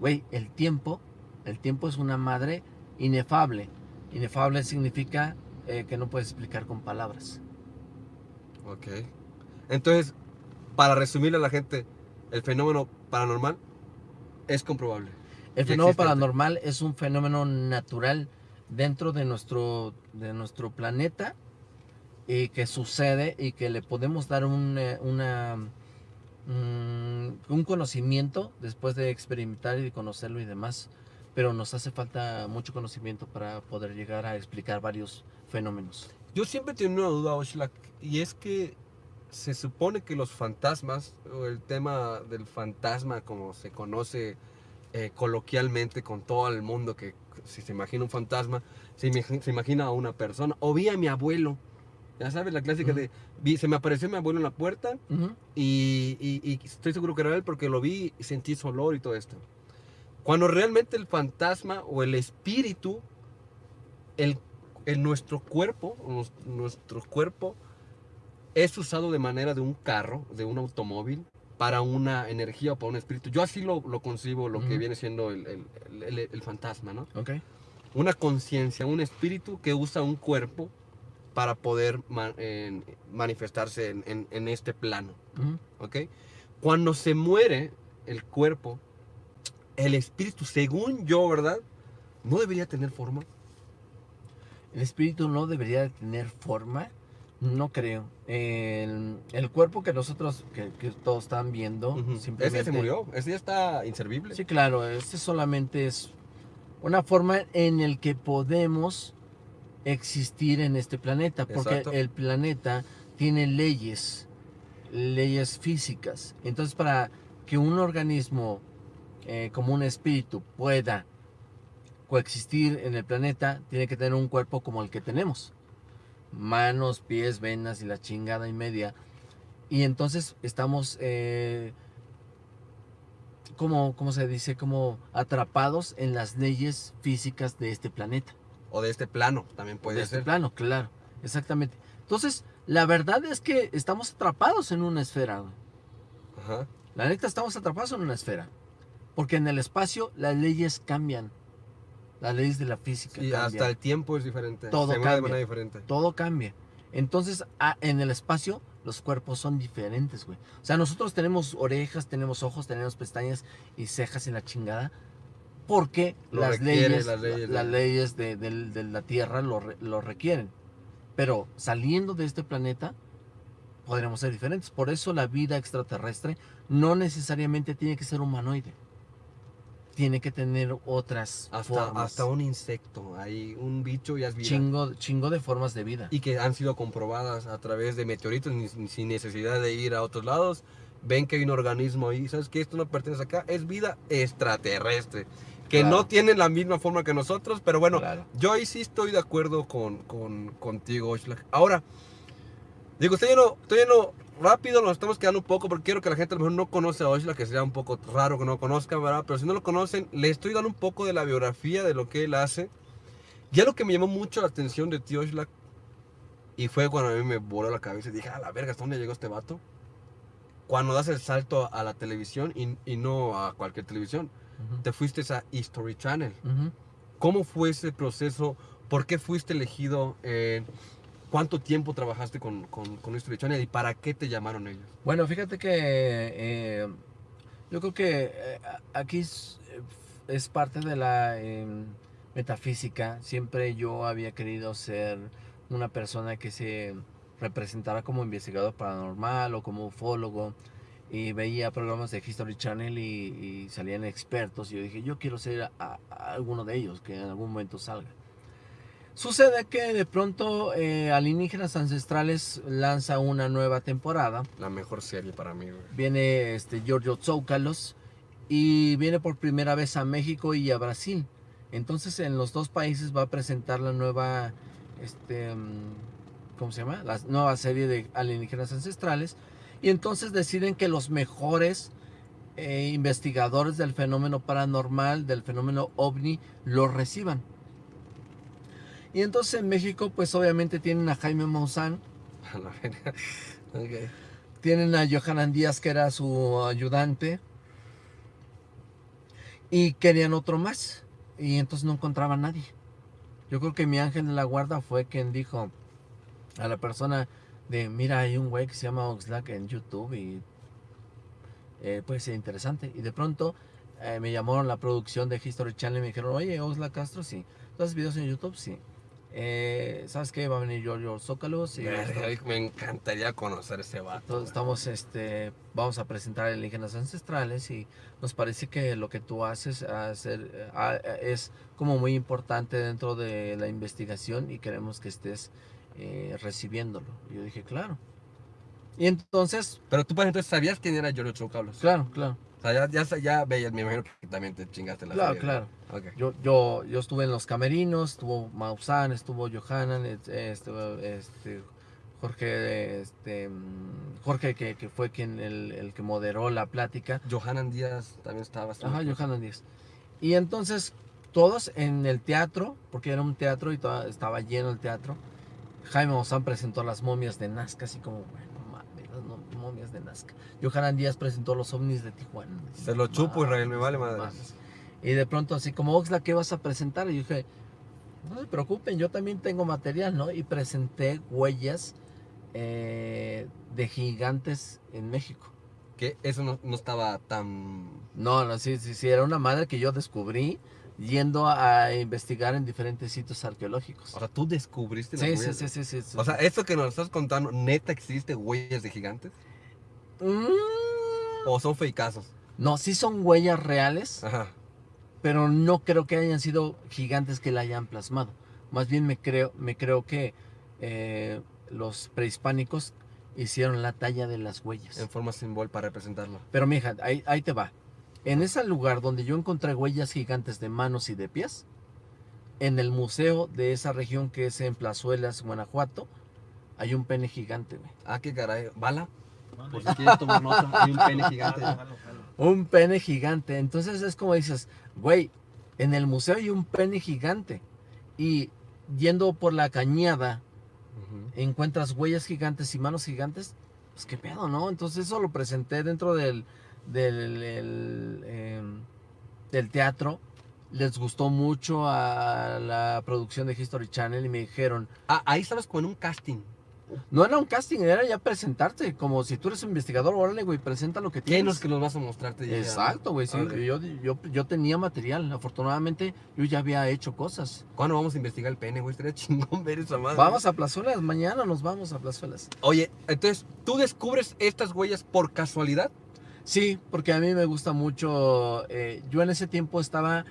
Güey, el tiempo, el tiempo es una madre inefable. Inefable significa eh, que no puedes explicar con palabras. Ok. Entonces, para resumirle a la gente, el fenómeno paranormal es comprobable. El fenómeno paranormal es un fenómeno natural dentro de nuestro, de nuestro planeta y que sucede y que le podemos dar un, eh, una, mm, un conocimiento después de experimentar y de conocerlo y demás. Pero nos hace falta mucho conocimiento para poder llegar a explicar varios fenómenos. Yo siempre tengo una duda, Oxlack, y es que se supone que los fantasmas, o el tema del fantasma como se conoce eh, coloquialmente con todo el mundo, que si se imagina un fantasma, se, se imagina a una persona, o vi a mi abuelo, ya sabes, la clásica Ujú. de, vi- se me apareció mi abuelo en la puerta, y, y- y estoy seguro que era él porque lo vi y sentí su olor y todo esto. Cuando realmente el fantasma o el espíritu, el, nuestro cuerpo, nuestro cuerpo es usado de manera de un carro, de un automóvil, para una energía o para un espíritu. Yo así lo, lo concibo, lo que viene siendo el, el- el- el fantasma, ¿no? Ok. Una conciencia, un espíritu que usa un cuerpo para poder manifestarse en- en- en este plano. Ujú. ¿ok? Cuando se muere el cuerpo, el espíritu, según yo, ¿verdad? No debería tener forma. El espíritu no debería de tener forma, no creo. El, el cuerpo que nosotros, que, que todos están viendo, Ujú. simplemente... Ese se murió, ese ya está inservible. Sí, claro, este solamente es una forma en el que podemos existir en este planeta, porque Exacto. el planeta tiene leyes, leyes físicas. Entonces, para que un organismo eh, como un espíritu pueda coexistir en el planeta, tiene que tener un cuerpo como el que tenemos. Manos, pies, venas y la chingada y media. Y entonces estamos, eh, como, ¿cómo se dice? Como atrapados en las leyes físicas de este planeta. O de este plano, también puede de este ser. plano, claro. Exactamente. Entonces, la verdad es que estamos atrapados en una esfera. Ajá. La neta, estamos atrapados en una esfera. Porque en el espacio las leyes cambian. Las leyes de la física Y cambian. hasta el tiempo es diferente. Todo se de cambia. manera diferente. Todo cambia. Entonces, en el espacio, los cuerpos son diferentes, güey. O sea, nosotros tenemos orejas, tenemos ojos, tenemos pestañas y cejas en la chingada. Porque Lo las, requiere, leyes, las leyes la- las de- leyes de, del- de la Tierra lo, lo requieren. Pero saliendo de este planeta, podremos ser diferentes. Por eso la vida extraterrestre no necesariamente tiene que ser humanoide. Tiene que tener otras Hasta, formas. hasta un insecto, hay un bicho y es vida. chingo, chingo de formas de vida. Y que han sido comprobadas a través de meteoritos ni- sin necesidad de ir a otros lados. Ven que hay un organismo ahí. ¿Sabes que Esto no pertenece acá. Es vida extraterrestre. Que Claro. no tiene la misma forma que nosotros. Pero bueno, Claro. yo ahí sí estoy de acuerdo con, con, contigo, Oxlack. Ahora, digo, estoy yendo, estoy yendo rápido, nos estamos quedando un poco porque quiero que la gente a lo mejor no conoce a Oxlack, que sería un poco raro que no lo conozcan, ¿verdad? Pero si no lo conocen, le estoy dando un poco de la biografía de lo que él hace. Ya lo que me llamó mucho la atención de ti, Oxlack, y fue cuando a mí me voló la cabeza y dije, a la verga, ¿hasta dónde llegó este vato? Cuando das el salto a la televisión y, y no a cualquier televisión, te fuiste a History Channel. ¿Cómo fue ese proceso? ¿Por qué fuiste elegido? Eh, ¿Cuánto tiempo trabajaste con, con, History Channel y para qué te llamaron ellos? Bueno, fíjate que eh, yo creo que eh, aquí es, es parte de la em, metafísica. Siempre yo había querido ser una persona que se representara como investigador paranormal o como ufólogo. Y veía programas de History Channel y, salían expertos. Y yo dije, yo quiero ser a alguno de ellos, que en algún momento salga. Sucede que de pronto eh, Alienígenas Ancestrales lanza una nueva temporada. La mejor serie para mí, güey. Viene este Giorgio Tsoukalos y viene por primera vez a México y a Brasil. Entonces en los dos países va a presentar la nueva, este, mm, ¿cómo se llama? La nueva serie de alienígenas ancestrales. Y entonces deciden que los mejores eh, investigadores del fenómeno paranormal, del fenómeno ovni, lo reciban. Y entonces en México, pues obviamente tienen a Jaime Maussan. Tienen a Johanan Díaz, que era su ayudante. Y querían otro más. Y entonces no encontraba a nadie. Yo creo que mi ángel de la guarda fue quien dijo a la persona de, mira, hay un güey que se llama Oxlack en YouTube y eh, puede ser interesante. Y de pronto eh, me llamaron la producción de History Channel y me dijeron, oye, Oxlack Castro, sí. ¿Tú haces videos en YouTube? Sí. Eh, ¿Sabes qué? Va a venir Giorgio Zócalos y Verga, Me encantaría conocer ese vato. entonces estamos, este, vamos a presentar alienígenas ancestrales y nos parece que lo que tú haces hacer, ah, eh, es como muy importante dentro de la investigación y queremos que estés eh, recibiéndolo. Yo dije, claro. Y entonces, Pero tú, por ejemplo, ¿sabías quién era Giorgio Tsoukalos? claro, claro, O sea, ya, ya, ya veías, me imagino que también te chingaste la claro, serie, claro. Yo, yo, yo estuve en los camerinos, estuvo Maussan, estuvo Johanan, estuvo este, Jorge, este, mm, Jorge que, que fue quien el, el que moderó la plática. Johanan Díaz también estaba. Ajá, Johanan Díaz. Y entonces todos en el teatro, porque era un teatro y toda- estaba lleno el teatro, Jaime Maussan presentó las momias de Nazca, así como, bueno, de Nazca. Johanan Díaz presentó los ovnis de Tijuana. Se lo chupo, Israel, me vale madre. Y de pronto así como, Oxla, ¿qué vas a presentar? Y yo dije, no se preocupen, yo también tengo material, ¿no? Y presenté huellas eh, de gigantes en México. Que eso no, no estaba tan. No, no, sí, sí, sí, era una madre que yo descubrí yendo a investigar en diferentes sitios arqueológicos. O sea, tú descubriste las Sí, sí, huellas. sí, sí, sí, sí. O sea, eso que nos estás contando, ¿neta existe huellas de gigantes? Mm, ¿O son fakeazos? no, sí son huellas reales, Ajá. pero no creo que hayan sido gigantes que la hayan plasmado. Más bien me creo, me creo que eh, los prehispánicos hicieron la talla de las huellas. En forma simbol para representarlo. Pero mija, ahí, ahí te va. En ese lugar donde yo encontré huellas gigantes de manos y de pies, en el museo de esa región que es en Plazuelas, Guanajuato, hay un pene gigante, güey. Ah, qué caray. ¿Bala? Vale. Por si quieres tomar nota. Hay un pene gigante. Un pene. Entonces es como dices, güey, en el museo hay un pene gigante. Y yendo por la cañada, encuentras huellas gigantes y manos gigantes, pues qué pedo, ¿no? Entonces eso lo presenté dentro del, del, el, em, del teatro. Les gustó mucho a la producción de History Channel y me dijeron, Ah, ahí estabas como en un casting. No era un casting, era ya presentarte, como si tú eres un investigador, órale, güey, presenta lo que ¿Quién tienes. es que nos vas a mostrar? Te dijeron? Exacto, güey, sí, yo, yo, yo tenía material, afortunadamente yo ya había hecho cosas. ¿Cuándo vamos a investigar el pene, güey? Estaría chingón ver esa madre. Vamos a Plazuelas, mañana nos vamos a Plazuelas. Oye, entonces, ¿tú descubres estas huellas por casualidad? Sí, porque a mí me gusta mucho. eh, yo en ese tiempo estaba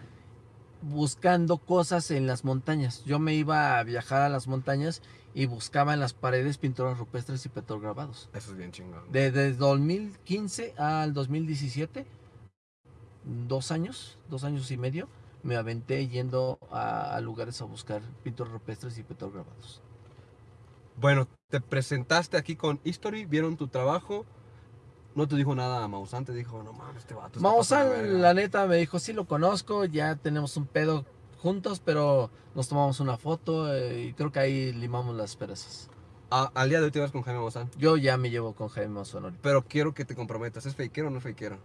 buscando cosas en las montañas. Yo me iba a viajar a las montañas y buscaba en las paredes pinturas rupestres y petrograbados. Eso es bien chingón. Desde 2015 al 2017, dos años, dos años y medio, me aventé yendo a, a lugares a buscar pinturas rupestres y petrograbados. Bueno, te presentaste aquí con History, vieron tu trabajo. No te dijo nada a Maussan, te dijo, no mames, este vato. verga". la neta, me dijo, sí lo conozco, ya tenemos un pedo juntos, pero nos tomamos una foto eh, y creo que ahí limamos las perezas. Al día de hoy te vas con Jaime Maussan. Yo ya me llevo con Jaime Maussan ahorita. Pero quiero que te comprometas. ¿Es fakero o no es fakero?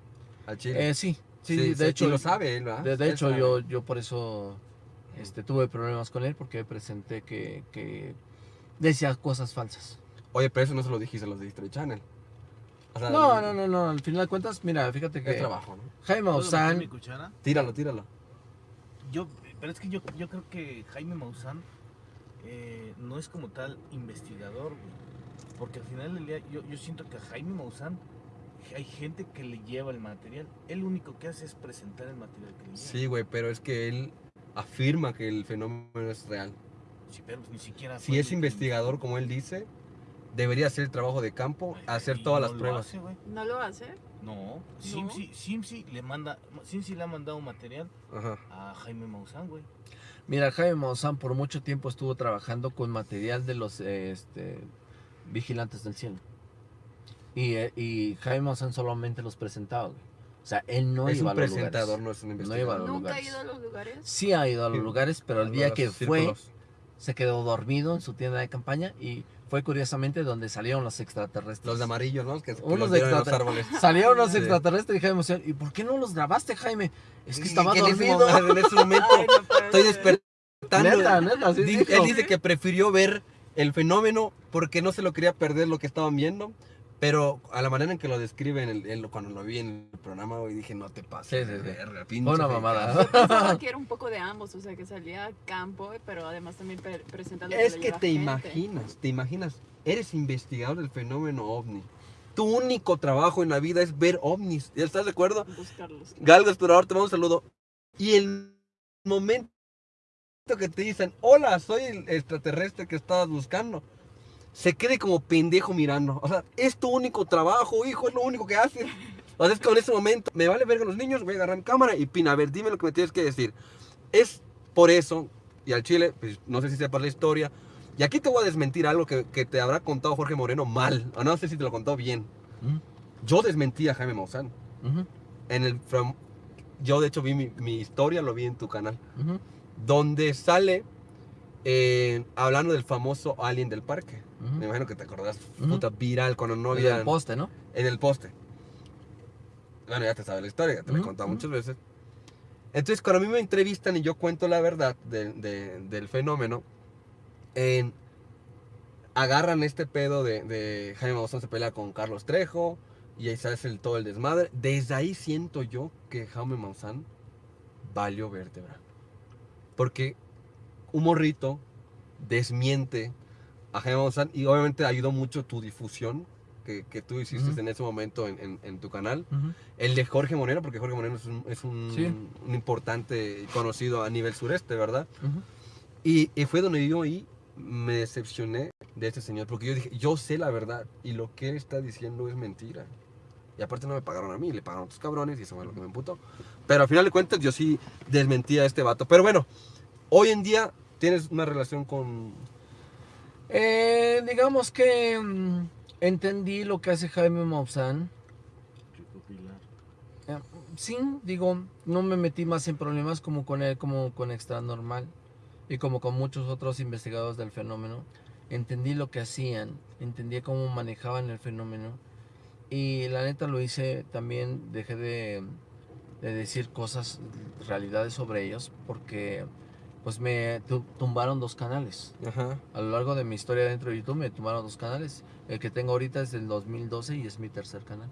Al chile. Eh, sí, sí, de sí, hecho, y lo sabe él, ¿verdad? de, de Él hecho sabe. yo, yo por eso este, tuve problemas con él porque presenté que, que decía cosas falsas. Oye, pero eso no se lo dijiste a los de History Channel. O sea, No, no, no, no, al final de cuentas, mira, fíjate Es que trabajo, ¿no? Jaime ¿Puedo meter mi Maussan, cuchara? Tíralo, tíralo. Yo, Pero es que yo, yo creo que Jaime Maussan eh, no es como tal investigador, güey. Porque al final del día yo, yo siento que a Jaime Maussan hay gente que le lleva el material. Él lo único que hace es presentar el material que le lleva. Sí, güey, pero es que él afirma que el fenómeno es real. Sí, pero pues ni siquiera. Si es investigador, como él dice, debería hacer el trabajo de campo, hacer todas no las lo pruebas. hace, güey. ¿No lo hace? No, Simsi, Simsi le manda, Simsi le ha mandado material Ajá. a Jaime Maussan, güey. Mira, Jaime Maussan por mucho tiempo estuvo trabajando con material de los eh, este, vigilantes del cielo. Y, eh, y Jaime Maussan solamente los presentaba, güey. O sea, él no es iba un a los presentador, lugares. no es un No iba a investigador. los ¿Nunca ha lugares. ido a los lugares? Sí ha ido a los Sí. lugares, pero el día que fue, círculos. se quedó dormido en su tienda de campaña y fue curiosamente donde salieron los extraterrestres. Los de amarillo, ¿no? Que, que Unos los en los árboles. Salieron los Sí. extraterrestres y Jaime ¿y por qué no los grabaste, Jaime? Es que estaba que en ese dormido. En ese momento Ay, no puede estoy despertando. Neta, neta, así Di- dijo. Él dice que prefirió ver el fenómeno porque no se lo quería perder lo que estaban viendo. Pero a la manera en que lo describen, el- el- cuando lo vi en el programa, güey, dije, no te pases. Sí, sí, de sí. verga, pinche Fue una mamada. caso". Pensaba que era un poco de ambos, o sea, que salía a campo, pero además también pre- presenta lo Es que te gente. imaginas, te imaginas, eres investigador del fenómeno ovni. Tu único trabajo en la vida es ver ovnis. ¿Ya estás de acuerdo? Buscarlos. Galgo Explorador, te mando un saludo. Y el momento que te dicen, hola, soy el extraterrestre que estabas buscando, se quede como pendejo mirando. O sea, es tu único trabajo, hijo, es lo único que haces. O sea, es que en ese momento, me vale verga los niños, voy a agarrar mi cámara y pina, a ver, dime lo que me tienes que decir. Es por eso, y al chile, pues, no sé si sepas la historia, y aquí te voy a desmentir algo que, que te habrá contado Jorge Moreno mal, o no sé si te lo contó bien. Yo desmentí a Jaime Maussan. En el, from- yo de hecho vi mi, mi historia, lo vi en tu canal, donde sale eh, hablando del famoso alien del parque. Me imagino que te acordás, puta viral cuando no El del había poste, ¿no? en el poste. Bueno, ya te sabes la historia, ya te la he contado muchas veces. Entonces, cuando a mí me entrevistan y yo cuento la verdad de- de- del fenómeno, en- agarran este pedo de, de Jaime Maussan se pelea con Carlos Trejo y ahí se hace el, todo el desmadre. Desde ahí siento yo que Jaime Maussan valió vértebra. Porque un morrito desmiente a Jaime Maussan y obviamente ayudó mucho tu difusión que, que tú hiciste en ese momento en, en- en tu canal. El de Jorge Moreno, porque Jorge Moreno es un, es un, Sí. un importante y conocido a nivel sureste, ¿verdad? Y, y fue donde yo ahí me decepcioné de este señor, porque yo dije, yo sé la verdad y lo que él está diciendo es mentira. Y aparte no me pagaron a mí, le pagaron a otros cabrones y eso fue lo que me emputó. Pero al final de cuentas yo sí desmentí a este vato. Pero bueno, hoy en día tienes una relación con... Eh, digamos que mm, entendí lo que hace Jaime Maussan. Eh, Sí, digo, no me metí más en problemas como con él, como con Extra Normal y como con muchos otros investigadores del fenómeno. Entendí lo que hacían, entendí cómo manejaban el fenómeno y la neta lo hice también, dejé de, de decir cosas, realidades sobre ellos porque pues me tu- tumbaron dos canales. Ajá. A lo largo de mi historia dentro de YouTube me tumbaron dos canales. El que tengo ahorita es del 2012 y es mi tercer canal.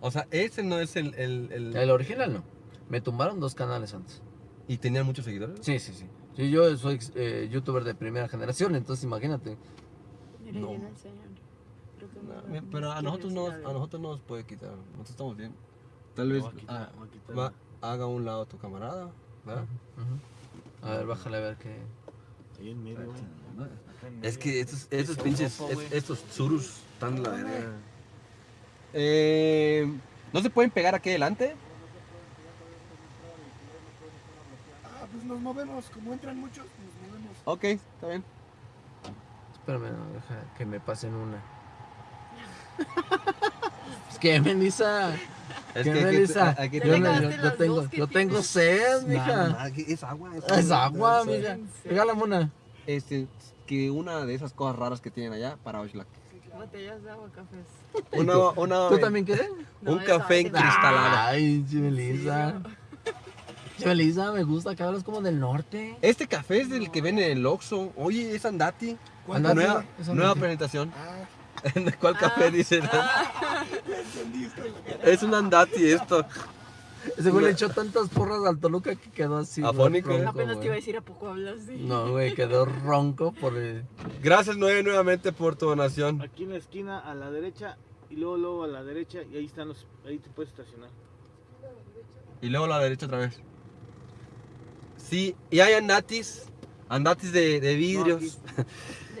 O sea, ese no es el... el, el- El original no. Me tumbaron dos canales antes. ¿Y tenían muchos seguidores? Sí, sí, sí. Sí, yo soy eh, youtuber de primera generación, entonces imagínate. No. llega el señor. Creo que No, pero a nosotros, decir no, algo. a nosotros no nos puede quitar. Nosotros estamos bien. Tal vez voy a quitar, ah, a haga a un lado tu camarada. ¿verdad? A ver, bájale a ver qué. Ahí en medio, Es que estos, estos pinches, es- estos surus están la verga. Eh, ¿No se pueden pegar aquí adelante? Ah, pues nos movemos. Como entran muchos, nos movemos. Ok, está bien. Espérame, no, deja que me pasen una. es que, Melissa. Es ¿Qué, que Melissa? hay que Yo, yo- yo tengo, yo tengo sed, mija. es agua. Es agua, Sí. mija. Sí. Regálame una. Este, que una de esas cosas raras que tienen allá para Oxlack. Botellas de agua, cafés. Una, una, ¿Tú también quieres? No, Un café en vez- cristalado. Ay. Che, Melissa, me gusta que hablas como del norte. Este café es del que vende en el Oxxo. Oye, es Andati. Andati. Nueva, nueva presentación. Ah, ¿Cuál café dice? estoy- Es un Andati esto. Ese güey le echó tantas porras al Toluca que quedó así. Afónico, ronco, Apenas te iba a decir a poco hablas así. No, güey, quedó ronco por el... Gracias, Noé, nuevamente por tu donación. Aquí en la esquina a la derecha y luego luego a la derecha y ahí están los ahí te puedes estacionar. Y luego a la derecha otra vez. Sí, y hay andatis. Andatis de, de vidrios. No,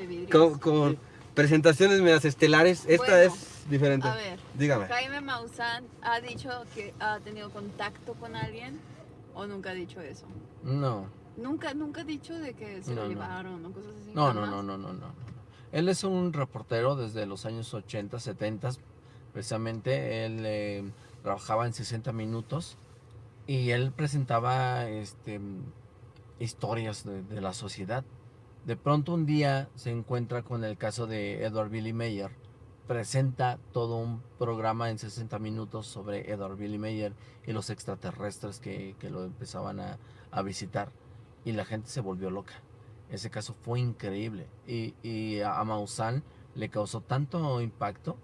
De vidrios. con con presentaciones medias estelares. Esta Bueno, es diferente. A ver, Dígame. Jaime Maussan ha dicho que ha tenido contacto con alguien o nunca ha dicho eso. No, Nunca, nunca ha dicho de que se No, lo no. llevaron o cosas así. no, no, no, no, no. no. Él es un reportero desde los años 80, 70, precisamente. Él eh, trabajaba en 60 minutos y él presentaba este, historias de, de la sociedad. De pronto un día se encuentra con el caso de Edward Billy Mayer. Presenta todo un programa en 60 minutos sobre Edward Billy Mayer y los extraterrestres que, que lo empezaban a, a visitar. Y la gente se volvió loca. Ese caso fue increíble. Y, y a Maussan le causó tanto impacto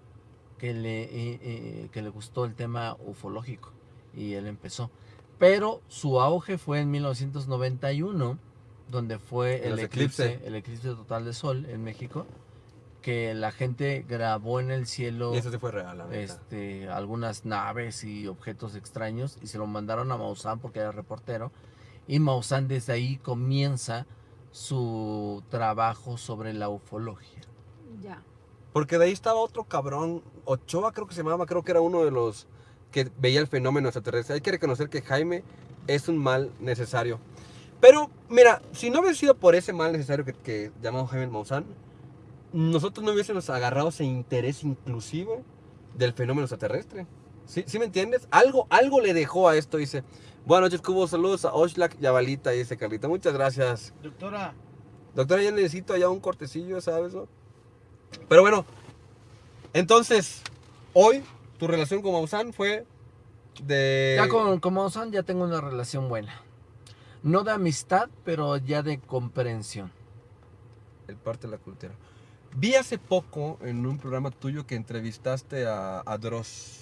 que le, eh, eh, que le gustó el tema ufológico. Y él empezó. Pero su auge fue en 1991, donde fue el eclipse, eclipse. el eclipse total de sol en México. Que la gente grabó en el cielo Y eso sí fue real, la este, algunas naves y objetos extraños y se lo mandaron a Maussan porque era reportero. Y Maussan desde ahí comienza su trabajo sobre la ufología. Ya. Porque de ahí estaba otro cabrón, Ochoa creo que se llamaba, creo que era uno de los que veía el fenómeno extraterrestre. Hay que reconocer que Jaime es un mal necesario. Pero, mira, si no hubiera sido por ese mal necesario que, que llamamos Jaime Maussan, nosotros no hubiésemos agarrado ese interés inclusivo del fenómeno extraterrestre. ¿Sí, ¿Sí me entiendes? Algo, algo le dejó a esto, dice. Buenas noches, Cubo, saludos a Oxlack y a Balita, dice Carlita. Muchas gracias. Doctora, Doctora, ya necesito allá un cortecillo, ¿sabes? no? Pero bueno, entonces, hoy tu relación con Maussan fue de... Ya con, con Maussan ya tengo una relación buena. No de amistad, pero ya de comprensión. El parte de la cultura. Vi hace poco en un programa tuyo que entrevistaste a, a Dross.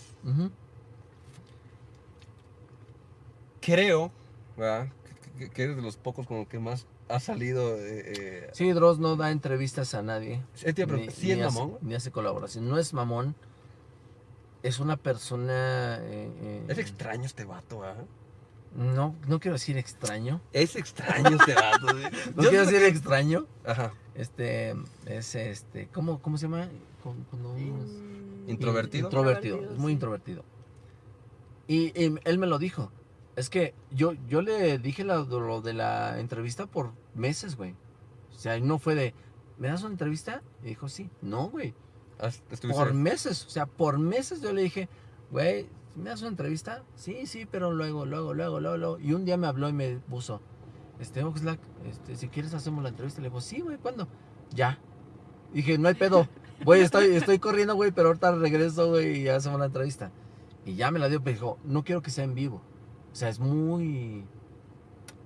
Creo, ¿verdad? Que, eres de los pocos con los que más ha salido... Eh, eh, Sí, Dross no da entrevistas a nadie. preguntar, ¿Sí es ni hace- mamón? ni hace colaboración. No es mamón. Es una persona... eh, eh, Es extraño este vato, ¿verdad? No, no quiero decir extraño. Es extraño este vato. No quiero decir extraño. Ajá. Este, es este, ¿cómo, cómo se llama? In- Introvertido. Introvertido, Introvertido, es muy sí. introvertido. Y, y él me lo dijo. Es que yo, yo le dije lo, lo de la entrevista por meses, güey. O sea, no fue de, ¿me das una entrevista? Y dijo, sí. No, güey. Estuviste- Por meses. O sea, por meses yo le dije, güey, ¿me das una entrevista? Sí, sí, pero luego, luego, luego, luego, luego. Y un día me habló y me puso, este, Oxlack, este, si quieres hacemos la entrevista. Le digo, sí, güey, ¿cuándo? Ya. Dije, no hay pedo. Güey, estoy, estoy corriendo, güey, pero ahorita regreso, güey, y hacemos la entrevista. Y ya me la dio, pero dijo, no quiero que sea en vivo. O sea, es muy...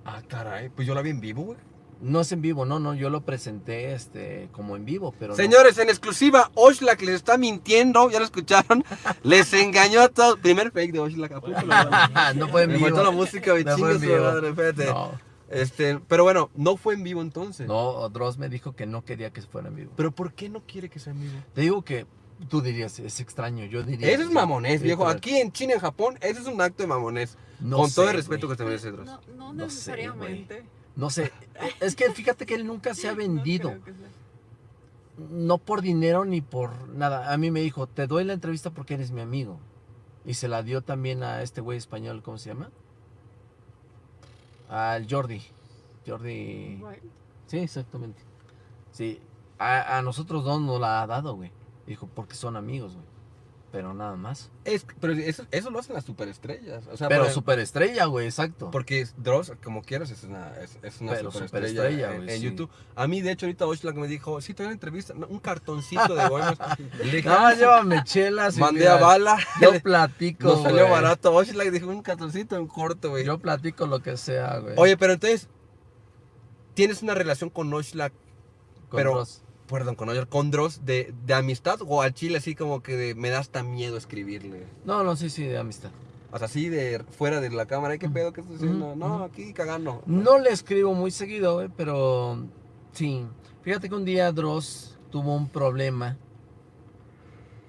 Ah, caray, pues yo la vi en vivo, güey. No es en vivo, no, no, yo lo presenté este, como en vivo, pero no. Señores, en exclusiva, Oxlack les está mintiendo, ya lo escucharon. Les engañó a todos. Primer fake de Oxlack, apúntalo. no fue en Me vivo. faltó la música, güey, No fue en vivo. madre, espérate. No, Este, pero bueno, no fue en vivo entonces. no, Dross me dijo que no quería que fuera en vivo. Pero ¿por qué no quiere que sea en vivo? Te digo que tú dirías, es extraño, yo diría... Eso es mamonés, viejo. Aquí en China, en Japón, eso es un acto de mamonés. No con todo sé, el respeto güey. que te merece, Dross. No, no No sé, necesariamente. No sé, es que fíjate que él nunca se ha vendido. sea. no por dinero ni por nada. A mí me dijo, te doy la entrevista porque eres mi amigo. Y se la dio también a este güey español, ¿cómo se llama? Al Jordi. Jordi. Bueno, Sí, exactamente. Sí, a, a nosotros dos nos la ha dado, güey. Dijo, porque son amigos, güey. Pero nada más. Es, pero eso, eso lo hacen las superestrellas. O sea, Pero por- superestrella, güey, exacto. Porque Dross, como quieras, es una, es, es una Pero superestrella, superestrella, en, güey, en sí. YouTube. A mí, de hecho, ahorita Oxlack me dijo, sí, te una entrevista, no, un cartoncito de bohemios. Le dije, Nada "Ah, llévame chelas. mandé mira, a bala. Yo platico, Nos salió güey. barato. Oxlack dijo, un cartoncito en corto, güey. Yo platico lo que sea, güey. Oye, pero entonces, ¿tienes una relación con Con pero- Dross. Perdón, con Oxlack, con Dross de, de amistad o al chile así como que de, me da hasta miedo escribirle? No, no, sí, sí, de amistad. O sea, así de fuera de la cámara, ¿y ¿qué pedo? ¿Qué estás haciendo? Ujú, No, ujú. aquí cagando. No le escribo muy seguido, güey, pero sí. Fíjate que un día Dross tuvo un problema.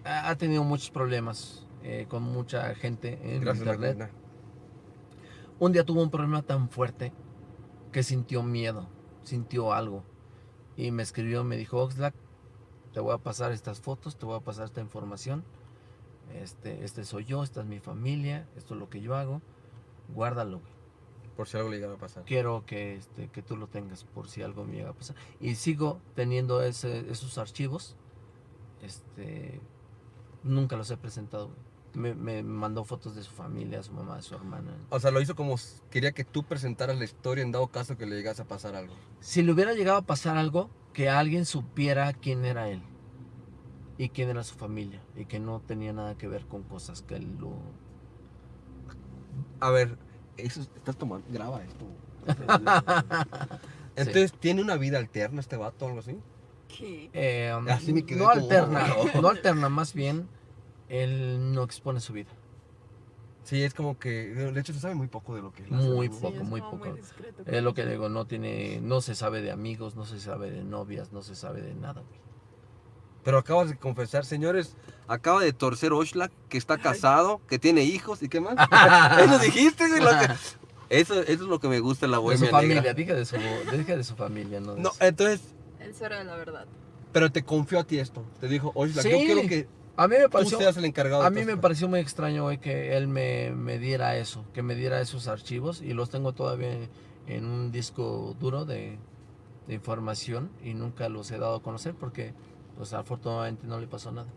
Ha ha tenido muchos problemas eh, con mucha gente en Gracias, internet. Un día tuvo un problema tan fuerte que sintió miedo, sintió algo. Y me escribió, me dijo, Oxlack, te voy a pasar estas fotos, te voy a pasar esta información. Este, este soy yo, esta es mi familia, esto es lo que yo hago. Guárdalo, güey. Por si algo le llegara a pasar. Quiero que, este, que tú lo tengas por si algo me llega a pasar. Y sigo teniendo ese- esos archivos. Este, nunca los he presentado. güey. Me, me mandó fotos de su familia, su mamá, su hermana. O sea, lo hizo como quería que tú presentaras la historia en dado caso que le llegase a pasar algo. Si le hubiera llegado a pasar algo, que alguien supiera quién era él y quién era su familia y que no tenía nada que ver con cosas que él lo... A ver, eso es- estás tomando, graba esto. Entonces, ¿tiene una vida alterna este vato o algo así? ¿Qué? Eh, Así me quedé no como- alterna, no alterna, más bien él no expone su vida. Sí, es como que, de hecho, se sabe muy poco de lo que él hace, Muy poco, es muy poco. discreto Es lo que digo, no tiene, no se sabe de amigos, no se sabe de novias, no se sabe de nada, güey. Pero acabas de confesar, señores, acaba de torcer Oxlack, que está casado, que tiene hijos y qué más. eso dijiste, güey. lo que- eso, eso es lo que me gusta en la De su bohemia familia, negra. dije de su, dije de su familia, no de No, su- entonces, Él será la verdad. pero te confió a ti esto. Te dijo, yo Sí. quiero que A mí me tú pareció, seas el encargado de a mí me esto". pareció muy extraño, güey, que él me, me diera eso, que me diera esos archivos y los tengo todavía en, en un disco duro de, de información y nunca los he dado a conocer porque, pues, afortunadamente no le pasó nada.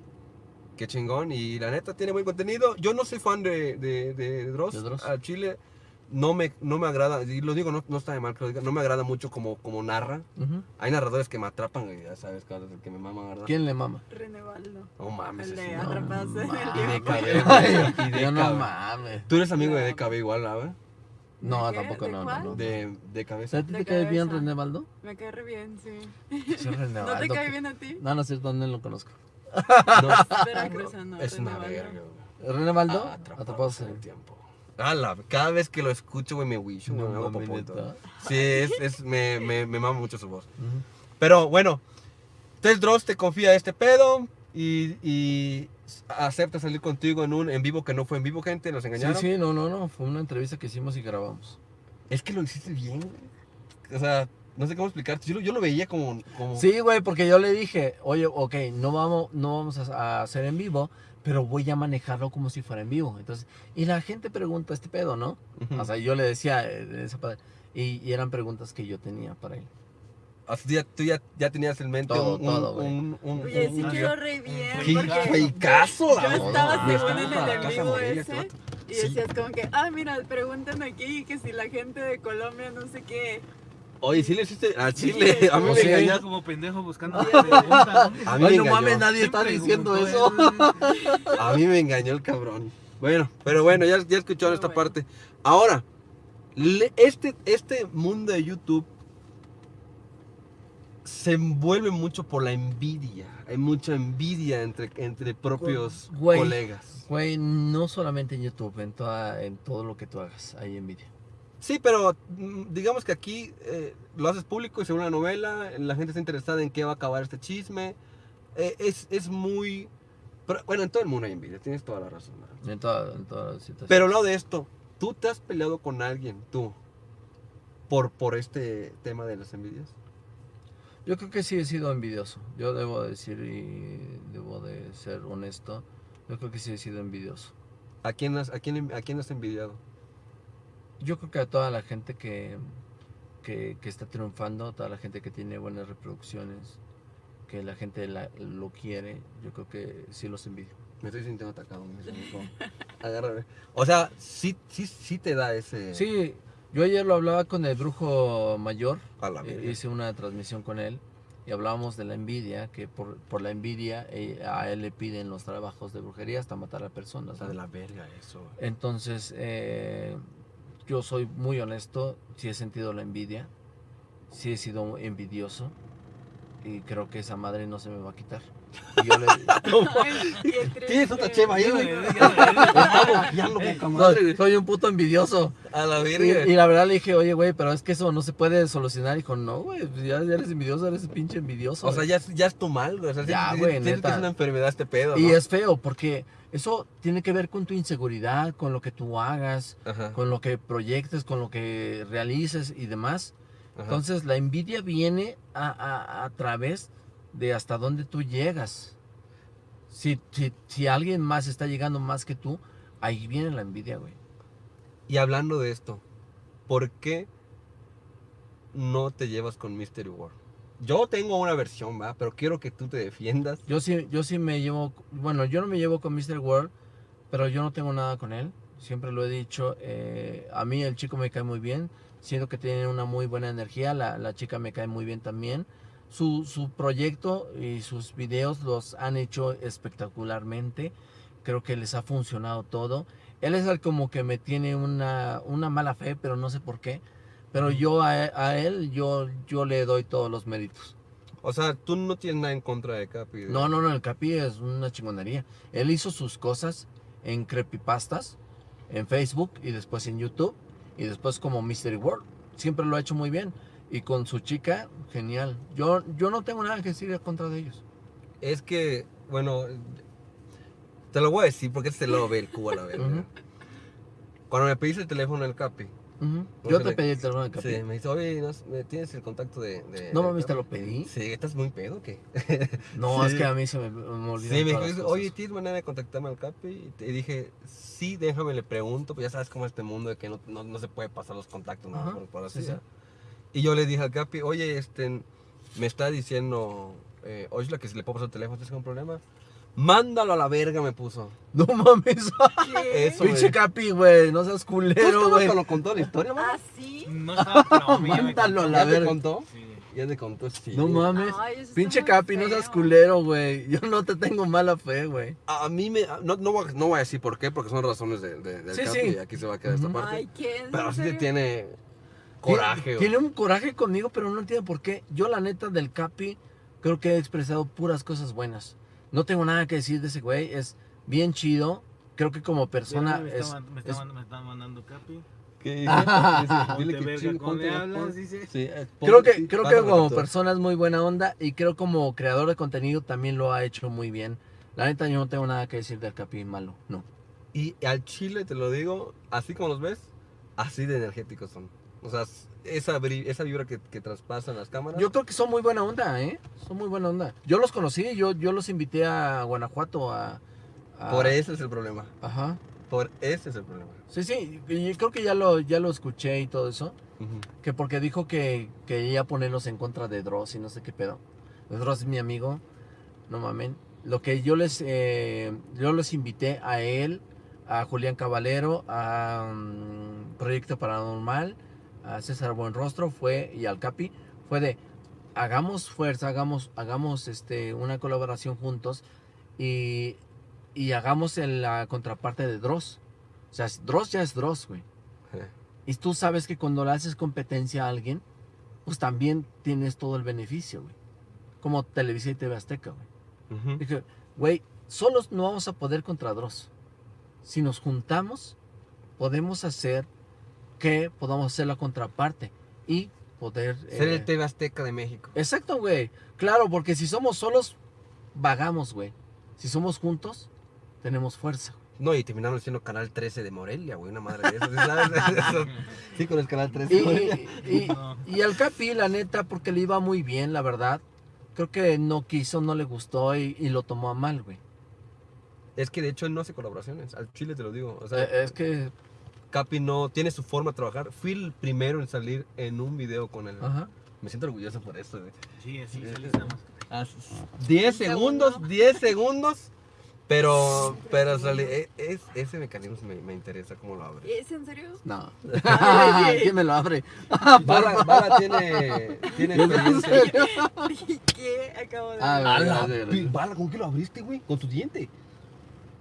Qué chingón. Y la neta tiene buen contenido. Yo no soy fan de, de, de Dross. ¿De Dross? A Chile no me, no me agrada. Y lo digo, no, no está de mal que lo diga. No me agrada mucho como, como narra. Hay narradores que me atrapan, ya sabes, cabrón, que me maman, ¿verdad? ¿Quién le mama? René Baldo. No mames. El de No no. Atrapados en el mames. Y de Yo no mames. Tú eres amigo de No. DKB igual, ¿verdad? No, ¿De qué? tampoco ¿De no, no, no. De, de ¿A cabeza. te cae bien. René Baldo? Me cae re bien, sí. Sí, René ¿No te cae bien a ti? No, no es cierto, no lo conozco. No, es René una verga. ¿René Baldo? Ah, Atrapados en el tiempo. Ala, cada vez que lo escucho, güey, me wisho, güey, No me hago popoto. Sí, es, es, me, me, me mama mucho su voz. Ujú. Pero bueno, entonces Dross te confía este pedo y, y acepta salir contigo en un en vivo que no fue en vivo, gente, nos Sí, engañaron. sí, no, no, no. Fue una entrevista que hicimos y grabamos. Es que lo hiciste bien, güey. O sea, no sé cómo explicarte. Yo, lo- yo lo veía como, como... Sí, güey, porque yo le dije, oye, ok, no vamos, no vamos a, a hacer en vivo, pero voy a manejarlo como si fuera en vivo. Entonces, y la gente pregunta este pedo, ¿no? Ujú. O sea, yo le decía eh, y, y eran preguntas que yo tenía para él. O sea, tú ya, tú ya, ya tenías en mente Todo, un, todo, un, güey. un, un- Oye, un- sí quedó re bien. ¡Qué porque fecazo! yo estaba según en el ese. Y Sí. decías como que, ah, mira, preguntan aquí que si la gente de Colombia no sé qué. Oye, sí le hiciste a Chile. A mí me sí. engañaste. como pendejo buscando Sí. ¿no? A mí me no engañó. mames, nadie está diciendo eso. él. A mí me engañó el cabrón. Bueno, pero bueno, ya, ya escucharon esta bueno. parte. Ahora, le- este, este mundo de YouTube se envuelve mucho por la envidia. Hay mucha envidia entre, entre propios Güey. colegas. Güey, no solamente en YouTube, en, toda, en todo lo que tú hagas, hay envidia. Sí, pero mm, digamos que aquí eh, lo haces público y según la novela, la gente está interesada en qué va a acabar este chisme. Eh, es, es muy... pero, bueno, en todo el mundo hay envidia, tienes toda la razón. ¿verdad? En toda, en toda la situación. Pero lo de esto, ¿tú te has peleado con alguien, tú, por, por este tema de las envidias? Yo creo que sí he sido envidioso. Yo debo decir y debo de ser honesto. Yo creo que sí he sido envidioso. ¿A quién has, a quién, a quién has envidiado? Yo creo que a toda la gente que, que, que está triunfando, toda la gente que tiene buenas reproducciones, que la gente la- lo quiere, yo creo que sí los envidio. Me estoy sintiendo atacado. me siento- Agárrame. O sea, sí, sí, sí te da ese... Sí, yo ayer lo hablaba con el brujo mayor, A la eh, verga. hice una transmisión con él y hablábamos de la envidia, que por, por la envidia eh, a él le piden los trabajos de brujería hasta matar a O personas. de la verga eso. Entonces, eh, yo soy muy honesto, sí he sentido la envidia, sí he sido envidioso, y creo que esa madre no se me va a quitar. Y yo le. Tienes otra chema ahí, güey. Soy, un puto envidioso. A la Y, verga. y la verdad le dije, oye, güey, pero es que eso no se puede solucionar. Dijo, no, güey, pues ya, ya eres envidioso, eres pinche envidioso. O sea, güey". ya, es- ya es tu mal, güey. O sea, Ya, güey, sí- sientes que es una enfermedad este pedo, Y ¿no? es feo, porque eso tiene que ver con tu inseguridad, con lo que tú hagas, Ajá, con lo que proyectes, con lo que realices y demás. Ajá. Entonces, la envidia viene a, a- a través de hasta dónde tú llegas. Si, si, si alguien más está llegando más que tú, ahí viene la envidia, güey. Y hablando de esto, ¿por qué no te llevas con Mystery World? Yo tengo una versión, va, pero quiero que tú te defiendas. Yo sí, yo sí me llevo, bueno, yo no me llevo con Mr. World, pero yo no tengo nada con él. Siempre lo he dicho, eh, a mí el chico me cae muy bien, siento que tiene una muy buena energía, la, la chica me cae muy bien también. Su, su proyecto y sus videos los han hecho espectacularmente, creo que les ha funcionado todo. Él es el como que me tiene una, una mala fe, pero no sé por qué. Pero yo a, a él, yo, yo le doy todos los méritos. O sea, tú no tienes nada en contra de Capi. de- No, no, no, el Capi es una chingonería. Él hizo sus cosas en creepypastas, en Facebook y después en YouTube y después como Mystery World. Siempre lo ha hecho muy bien. Y con su chica, genial. Yo, yo no tengo nada que decir en contra de ellos. Es que, bueno, te lo voy a decir porque este lo ve el cubo a la verga. Cuando me pediste el teléfono del Capi, Yo te le- pedí el teléfono del Capi. sí, me dice, oye, ¿no- ¿tienes el contacto de...? de- No mames, te Capi?" lo pedí. Sí, ¿estás muy pedo o qué? No, Sí. es que a mí se me, me olvidan Sí, me dijo, oye. ¿tienes manera de contactarme al Capi? Y te- dije, sí, déjame, le pregunto, pues ya sabes cómo es este mundo de que no, no, no se puede pasar los contactos, ¿no? Por, por así sí. Y yo le dije al Capi, oye, este, me está diciendo, eh, oye, la que si le puedo pasar el teléfono, ¿tienes algún problema? Mándalo a la verga, me puso. No mames. ¿Qué? Eso, Pinche güey. Capi, güey. No seas ¿Tú culero, güey. cuando contó la historia, mamá? ¿Ah, sí? No estaba, pero me Mándalo a la ¿Ya te verga. contó? Sí. Ya te contó, sí. No mames. Ay, eso está Pinche muy Capi, no seas feo. culero, güey. Yo no te tengo mala fe, güey. A a mí me... No, no, voy a, no voy a decir por qué, porque son razones de, de- del Sí, Capi sí. y aquí se va a quedar esta Ujú. parte. Ay. Pero ¿En sí te serio? tiene coraje, Tiene, güey. tiene un coraje conmigo, pero no entiendo por qué. Yo, la neta, del Capi, creo que he expresado puras cosas buenas. No tengo nada que decir de ese güey. Es bien chido. Creo que como persona me, es... está, me, es- está, me está mandando Capi. Eh, Creo que, sí, creo que como persona es muy buena onda y creo como creador de contenido también lo ha hecho muy bien. La neta, yo no tengo nada que decir del Capi malo, no. Y al chile, te lo digo, así como los ves, así de energéticos son. O sea, esa, esa vibra que, que traspasan las cámaras. Yo creo que son muy buena onda, ¿eh? Son muy buena onda. Yo los conocí, yo, yo los invité a Guanajuato a... a- Por ese es el problema. Ajá. Por ese es el problema. Sí, sí, y creo que ya lo, ya lo escuché y todo eso. Ujú. Que porque dijo que quería ponerlos en contra de Dross y no sé qué pedo. Dross es mi amigo, no mamen. Lo que yo les, eh, yo les invité a él, a Julián Caballero, a mm, Proyecto Paranormal, a César Buenrostro fue, y al Capi, fue de hagamos fuerza, hagamos, hagamos este, una colaboración juntos y, y hagamos la contraparte de Dross. O sea, Dross ya es Dross, güey. Eh. Y tú sabes que cuando le haces competencia a alguien, pues también tienes todo el beneficio, güey. Como Televisa y TV Azteca, güey. Ujú. Dije, güey, solos no vamos a poder contra Dross. Si nos juntamos, podemos hacer que podamos hacer la contraparte y poder... Ser eh, el TV Azteca de México. Exacto, güey. Claro, porque si somos solos, vagamos, güey. Si somos juntos, tenemos fuerza. No, y terminaron siendo Canal 13 de Morelia, güey, una madre de esas, ¿sí ¿sabes? Eso- sí, con el Canal 13 Y, de Morelia. y, y- No. y al Capi, la neta, porque le iba muy bien, la verdad. Creo que no quiso, no le gustó y, y lo tomó a mal, güey. Es que de hecho él no hace colaboraciones, al chile te lo digo. O sea, Eh, es que, Capi no tiene su forma de trabajar. Fui el primero en salir en un video con él. ajá. Me siento orgulloso por eso, güey. Sí, así salís nada más. Ah, 10 segundos, 10 segundos. Pero, pero salí- e- es, ese mecanismo me, me interesa cómo lo abre. ¿Es en serio? No. ¿Quién me lo abre? Bala, Bala tiene, tiene experiencia. ¿Qué? Acabo de Ah, ver. Bala, ¿con qué lo abriste, güey? Con tu diente.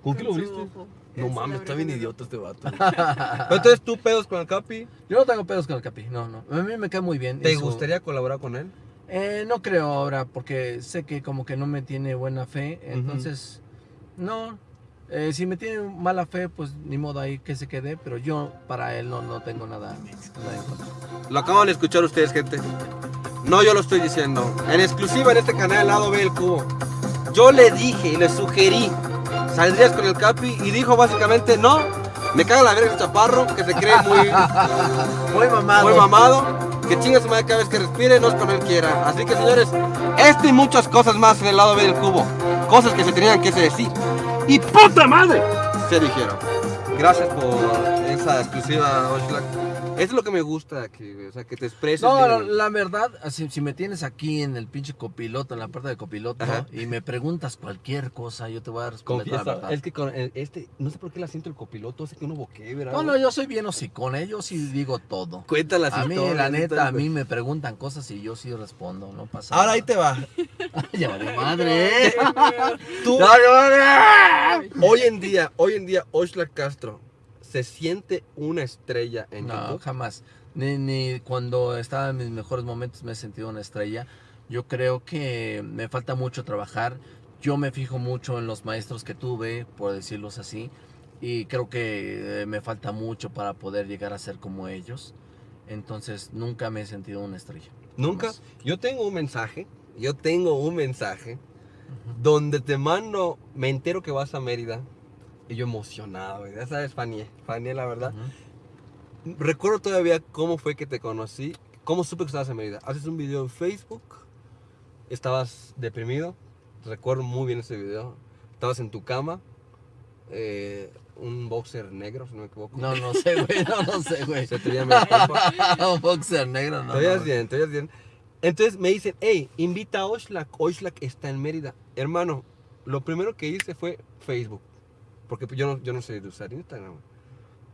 ¿Con qué lo su abriste? ojo. No mames, está bien idiota este vato. Pero entonces tú pedos con el Capi. Yo no tengo pedos con el Capi, no, no. A mí me cae muy bien. ¿Te gustaría colaborar con él? Eh, no creo ahora, porque sé que como que no me tiene buena fe, entonces, no. Eh, si me tiene mala fe, pues ni modo ahí que se quede, pero yo para él no, no tengo nada, nada. Lo acaban de escuchar ustedes, gente. No yo lo estoy diciendo. En exclusiva en este canal, lado B del cubo. Yo le dije y le sugerí, saldrías con el Capi y dijo básicamente, no, me caga la verga ese chaparro que se cree muy, Muy mamado. muy mamado, que chinga su madre cada vez que respire, no es cuando él quiera. Así que señores, este y muchas cosas más en el lado B del cubo. Cosas que se tenían que decir. Y puta madre, se dijeron. Gracias por esa exclusiva, Oxlack. Eso es lo que me gusta aquí, güey, o sea, que te expreses. No, la, la verdad, así, si me tienes aquí en el pinche copiloto, en la parte de copiloto, Ajá. y me preguntas cualquier cosa, yo te voy a responder la Confiesa, verdad. es que con el- este, no sé por qué la siento el copiloto, hace que uno boquee, ¿verdad? No, no, yo soy bien hocicón, ¿eh? yo sí digo todo. Cuenta las A mí, historias, la neta, a mí me preguntan cosas y yo sí respondo, no pasa Ahora nada. ahí te va. ya vale madre, ¿eh? Tú, Ya hoy en día, hoy en día, Oxlack Castro se siente una estrella en No, YouTube. jamás. Ni, ni cuando estaba en mis mejores momentos me he sentido una estrella. Yo creo que me falta mucho trabajar. Yo me fijo mucho en los maestros que tuve, por decirlos así. Y creo que eh, me falta mucho para poder llegar a ser como ellos. Entonces nunca me he sentido una estrella. Nunca. Jamás. Yo tengo un mensaje, yo tengo un mensaje donde te mando, me entero que vas a Mérida. Y yo emocionado, güey. Ya sabes, Fanny, Fanny, la verdad. Recuerdo todavía cómo fue que te conocí, cómo supe que estabas en Mérida. Haces un video en Facebook, estabas deprimido, recuerdo muy bien ese video. Estabas en tu cama, eh, un boxer negro, si no me equivoco. No, no sé, güey. No, no sé, güey. Se te compa. Un boxer negro, no. Te veías no. bien, te veías bien. Entonces me dicen, hey, invita a Oxlack. Oxlack está en Mérida. Hermano, lo primero que hice fue Facebook. Porque yo no, yo no sé de usar Instagram.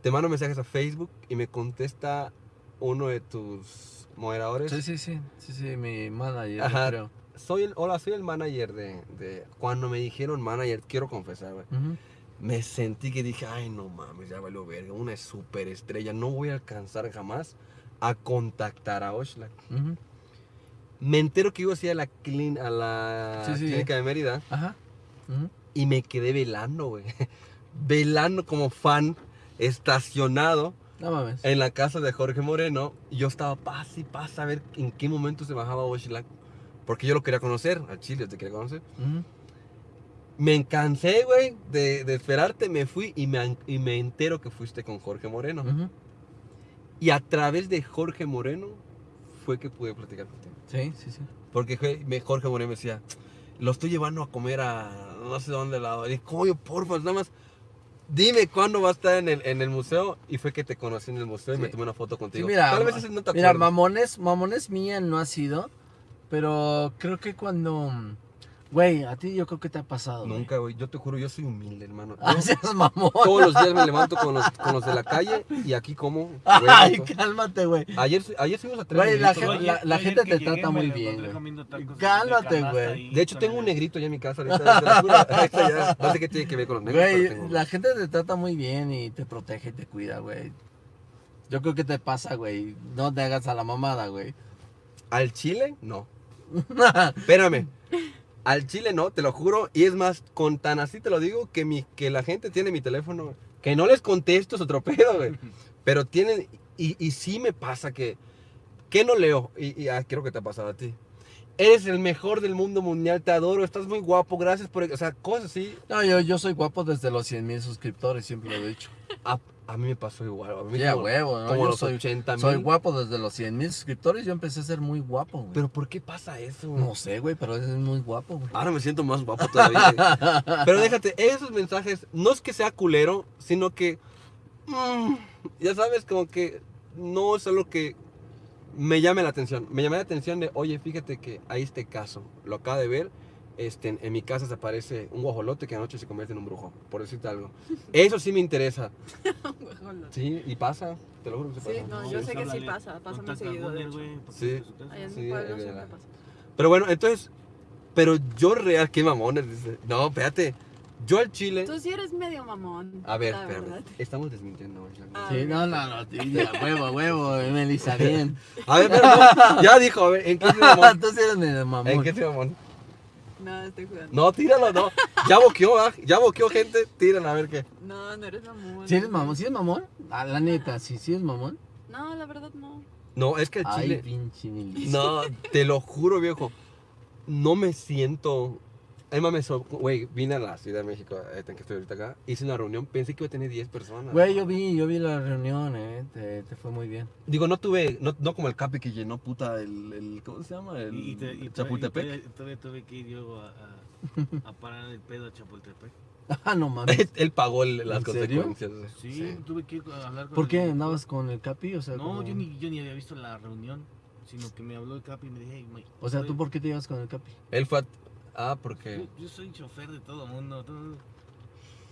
Te mando mensajes a Facebook y me contesta uno de tus moderadores. Sí, sí, sí. Sí, sí, mi manager, Ajá. creo. Soy el, hola, soy el manager de, de- Cuando me dijeron manager, quiero confesar, güey. Me sentí que dije, ay, no mames, ya valió verga. Una superestrella. No voy a alcanzar jamás a contactar a. Ujú. Me entero que iba así a la, clin- a la Sí, sí, clínica de Mérida Ajá. Ujú. Y me quedé velando, güey. velando como fan, estacionado No mames. en la casa de Jorge Moreno. Y yo estaba paz y paz a ver en qué momento se bajaba Oxlack. Porque yo lo quería conocer, al Chile te quería conocer. Me cansé, güey, de, de esperarte, me fui y me, y me entero que fuiste con Jorge Moreno. Y a través de Jorge Moreno fue que pude platicar contigo. Sí, sí, sí. Porque Jorge Moreno me decía, lo estoy llevando a comer a no sé dónde lado. Y coño, porfa, nada más dime cuándo va a estar en el, en el museo. Y fue que te conocí en el museo y me tomé una foto Sí, contigo. mira, Tal vez no te mira, mamones, mamones mía no ha sido, pero creo que cuando, güey, a ti yo creo que te ha pasado. Nunca, güey. Yo te juro, yo soy humilde, hermano. Ah, Yo seas mamón. todos los días me levanto con los, con los de la calle y aquí como. Ay, cálmate, güey. Ayer, ayer fuimos a tres Güey, la la- gente te llegué trata muy bien, güey. Cálmate, güey. De hecho, tengo un negrito ya en mi casa ahorita. te lo juro. Ahí está ya. No sé qué tiene que ver con los negros. pero Güey, tengo. la gente te trata muy bien y te protege y te cuida, güey. Yo creo que te pasa, güey. No te hagas a la mamada, güey. ¿Al chile? No. Espérame. Al chile no, te lo juro. Y es más, con tan así te lo digo, que, mi, que la gente tiene mi teléfono. Que no les contesto es otro pedo, güey. Pero tienen. Y, y sí me pasa que. Que no leo. Y, y ah, creo que te ha pasado a ti. Eres el mejor del mundo mundial, te adoro, estás muy guapo, gracias por. O sea, cosas así. No, yo, yo soy guapo desde los 100 mil suscriptores, siempre lo he dicho. A, mí me pasó igual. A mí Ya, como, huevo, ¿no? como Yo los soy, 80 soy guapo desde los 100 mil suscriptores. Yo empecé a ser muy guapo, güey. Pero ¿por qué pasa eso? No sé, güey, pero es muy guapo, güey. Ahora me siento más guapo todavía. Pero déjate, esos mensajes, no es que sea culero, sino que, mm, ya sabes, como que no es algo que me llame la atención. Me llama la atención de, oye, fíjate que hay este caso, lo acaba de ver, este, en, mi casa se aparece un guajolote que anoche se convierte en un brujo, por decirte algo. Eso sí me interesa. Sí, y pasa, te lo juro que se Sí, pasa. no, Sí, yo sé que sí pasa, pasa muy seguido, de hecho. Sí. es de su casa. Allá en Sí, pueblo siempre pasa. Pero bueno, entonces, pero yo real, qué mamones, dice. No, espérate. Yo al chile. Tú sí eres medio mamón. A ver, la espérame. verdad. Estamos desmintiendo. Ah, Sí, no, no, no, sí, ya, huevo, huevo, Melissa, bien. A ver, pero no, ya dijo, a ver, ¿en qué se mamón? Tú sí eres medio mamón. ¿En qué se mamón? No, estoy jugando. No, tíralo, no. Ya boqueó, ¿ah? Ya boqueó gente, tíralo a ver qué. No, no eres mamón. ¿Sí eres mamón? ¿Sí eres mamón? Ah, la neta, sí, sí eres mamón. No, la verdad no. No, es que el Ay, chile. pinche Melissa. No, te lo juro, viejo. No me siento. Ay, mames, güey, vine a la Ciudad de México, eh, en que estoy ahorita acá. Hice una reunión, pensé que iba a tener 10 personas. Güey, yo vi, yo vi la reunión, eh, te, te fue muy bien. Digo, no tuve, no, no como el Capi que llenó puta el, el ¿cómo se llama? El Y, y te- y Chapultepec. todavía- y todavía tuve que ir yo a, a- a parar el pedo a Chapultepec. Ah, no mames. Él pagó el- las ¿En serio? consecuencias. Sí, tuve que ir a hablar con ¿Por el qué andabas con el Capi? O sea, No, como- yo ni, yo ni había visto la reunión, sino que me habló el Capi y me dije, "Hey, O sea, ¿tú por qué te llevas con el Capi? Él fue a... Ah, porque... yo, yo soy chofer de todo mundo.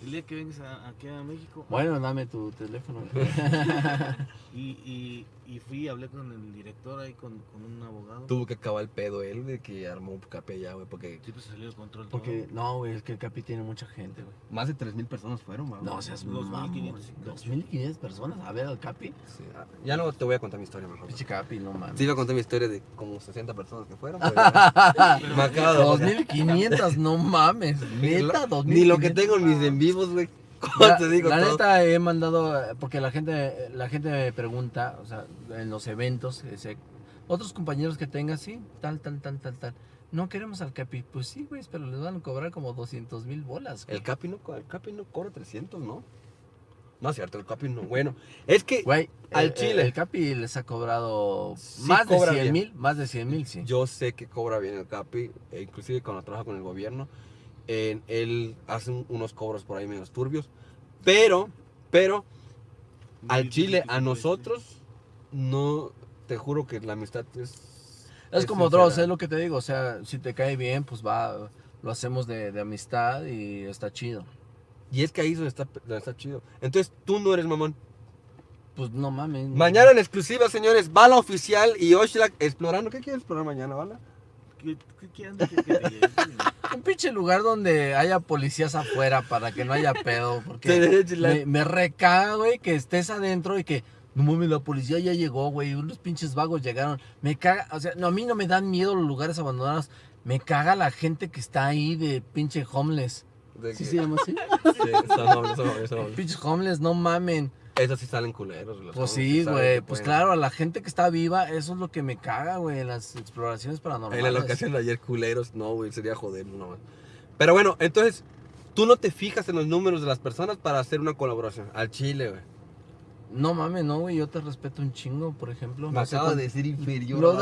el día que vengas a- aquí a México. Bueno, dame tu teléfono. Y, y, y fui, hablé con el director ahí, con, con un abogado. Tuvo que acabar el pedo él de que armó un Capi allá, güey, porque Sí, pues salió de control. Porque, no, güey, es que el Capi tiene mucha gente, güey. más de 3.000 personas fueron, güey. No seas Dos mil mamón. quinientos. 2.500 personas a ver al Capi. Sí, ya no te voy a contar mi historia mejor. Pinche Capi, no mames. Sí, iba a contar mi historia de como 60 personas que fueron. pero todo. Me acabo de 2500, no mames. Neta, 2500. Ni lo que tengo en mis en vivos, güey. La, te digo la todo? neta he mandado, eh, porque la gente, la gente me pregunta, o sea, en los eventos, ese, otros compañeros que tengas, sí, tal, tal, tal, tal, tal. No queremos al Capi. Pues sí, güey, pero les van a cobrar como 200 mil bolas. güey. El Capi no, el Capi no cobra 300, ¿no? No es cierto, el Capi no. Bueno, es que Güey, Al el- chile. El, Capi les ha cobrado Sí más de cobra 100 bien. mil, más de 100 mil, sí. yo sé que cobra bien el Capi, e inclusive cuando trabaja con el gobierno, en- él hace un- unos cobros por ahí menos turbios, pero, pero, al Chile, a nosotros, no, te juro que la amistad es... Es es como sincera. Dross, es lo que te digo, o sea, si te cae bien, pues va, lo hacemos de, de amistad y está chido. Y es que ahí está, está chido. Entonces, tú no eres mamón. Pues no mames. Mañana en exclusiva, señores, Bala Oficial y Oshlag explorando. ¿Qué quieres explorar mañana, Bala? ¿Qué, qué, qué anda que- que te lleve? Un pinche lugar donde haya policías afuera para que no haya pedo. Porque me, me recaga, güey, que estés adentro y que, no mames, la policía ya llegó, güey. Unos pinches vagos llegaron. Me caga, o sea, no, a mí no me dan miedo los lugares abandonados. Me caga la gente que está ahí de pinche homeless. de ¿Sí que- se llama así? Sí, son nobles, son nobles. Pinches homeless, no mamen. Esos sí salen culeros. los Pues sí, güey. Pues pueden. claro, a la gente que está viva, eso es lo que me caga, güey, en las exploraciones paranormales. En la locación de ayer, culeros, no, güey, sería joder, no. güey. Pero bueno, entonces, tú no te fijas en los números de las personas para hacer una colaboración. Al chile, güey. No mames, no, güey. Yo te respeto un chingo, por ejemplo. Me No acaba cuán- de decir inferior.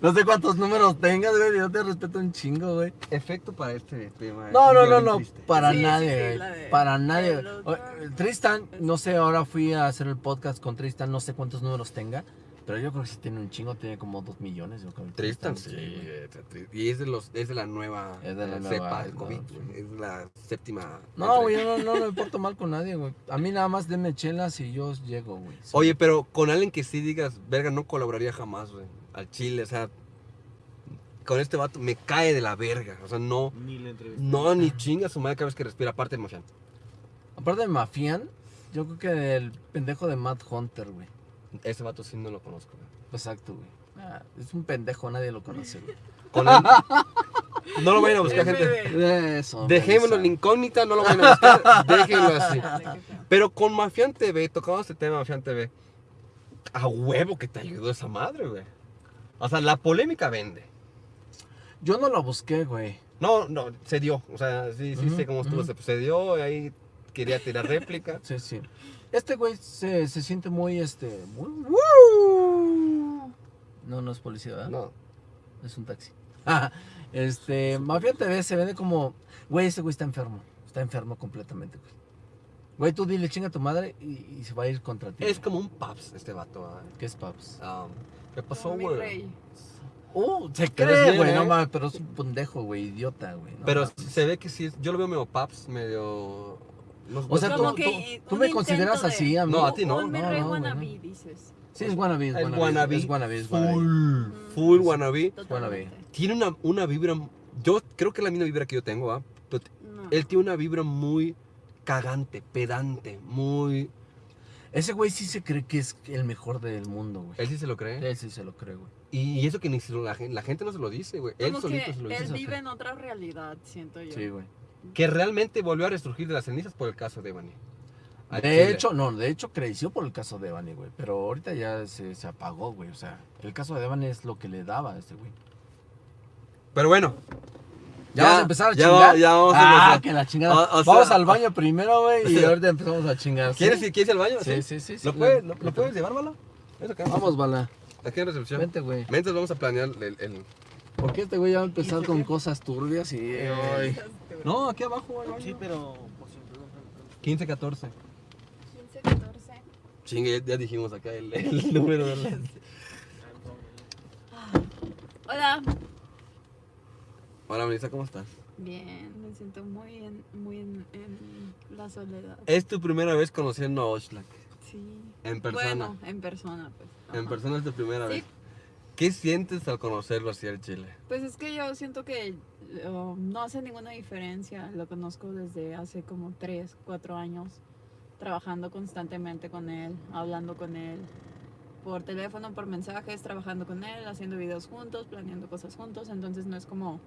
No, sé cuántos números tengas, güey. Yo te respeto un chingo, güey. Efecto para este tema. No, no, no, no. triste. Para Sí, nadie, sí, Para nadie. Tristan, no sé, ahora fui a hacer el podcast con Tristan. No sé cuántos números tenga. Pero yo creo que sí tiene un chingo. Tiene como dos millones, yo creo. Tristan, sí. Y es de, los, es de la nueva Es de la eh, nueva, cepa del no, COVID. sí. güey. Es la séptima. No, güey, yo no, no me porto mal con nadie, güey. A mí nada más denme chelas y yo llego, güey. Sí. Oye, pero con alguien que sí digas, verga, no colaboraría jamás, güey. Al chile, o sea. Con este vato me cae de la verga. O sea, no. Ni la entrevista. No, ni chinga su madre cada vez que respira, aparte de Mafián. Aparte de Mafian, yo creo que el pendejo de Matt Hunter, güey. Ese vato sí no lo conozco, güey. Exacto, güey. Ah, es un pendejo, nadie lo conoce, güey. Con él- No lo vayan a buscar, gente. Eso. Dejémoslo en incógnita, no lo vayan a buscar. Déjenlo así. Pero con Mafián TV, tocamos este tema Mafián TV. A huevo que te ayudó esa madre, güey. O sea, la polémica vende. Yo no lo busqué, güey. No, no, se dio. O sea, sí, sí Ujú, sé cómo estuvo. Se, se dio, y ahí quería tirar réplica. Sí, sí. Este güey se, se siente muy, este... muy- No, no es policía, ¿verdad? No. Es un taxi. Ah, este, Mafia TV se vende como... Güey, ese güey está enfermo. Está enfermo completamente, güey. Güey, tú dile chinga a tu madre y, y se va a ir contra ti. Es como un paps este vato. ¿ah? ¿Qué es Paps? Ah, ¿Qué pasó, güey? Uh, se cree, güey. ¿eh? No mames, pero es un pendejo, güey. Idiota, güey. no Pero mames. se ve que sí, es- yo lo veo medio paps, medio... no- O sea, tú, Como tú, que tú un me consideras de- así, a mí. No, a ti no. No, no, wannabe, dices. Sí, es wannabe, es El wannabe. wannabe. Es wannabe, es wannabe. Full, full wannabe. Totalmente. Tiene una, una vibra yo creo que es la misma vibra que yo tengo, No. él tiene una vibra muy cagante, pedante, muy... Ese güey sí se cree que es el mejor del mundo, güey. Él sí se lo cree. Él sí se lo cree, güey. Y, y eso que ni la, gente, la gente no se lo dice, güey. Él solito que se lo él dice. vive en otra realidad, siento yo. Sí, güey. Que realmente volvió a resurgir de las cenizas por el caso de Evany. De chile. hecho, no, de hecho creció por el caso de Devani, güey. Pero ahorita ya se, se apagó, güey. O sea, el caso de Devani es lo que le daba a este güey. Pero bueno, ¿Ya, Ya, vas a empezar a ya chingar? va- ya vamos a ah, empezar. que la chingada. O- o sea- vamos al baño primero, güey, y ahorita empezamos a chingar. ¿quieres, ir- ¿quieres ir al baño? Sí, sí, sí. sí, ¿Lo, puedes, lo, lo puedes llevar, Bala? Vamos, Bala. Aquí en recepción. Vente, güey. Mientras vamos a planear el... el- Porque este güey ya va a empezar con cosas turbias y... ay. No, aquí abajo. Sí, pero por si perdón, perdón, perdón. 15, 14. 15, 14. Chingue, ya, dijimos acá el, el número de la... Hola. Hola, Melissa, ¿cómo estás? Bien, me siento muy en, muy en, en la soledad. Es tu primera vez conociendo a Oxlack. Sí. En persona. Bueno, en persona, pues. En persona es tu primera Sí. vez. ¿Qué sientes al conocerlo así al Chile? Pues es que yo siento que uh, no hace ninguna diferencia. Lo conozco desde hace como 3, 4 años, trabajando constantemente con él, hablando con él, por teléfono, por mensajes, trabajando con él, haciendo videos juntos, planeando cosas juntos. Entonces no es como...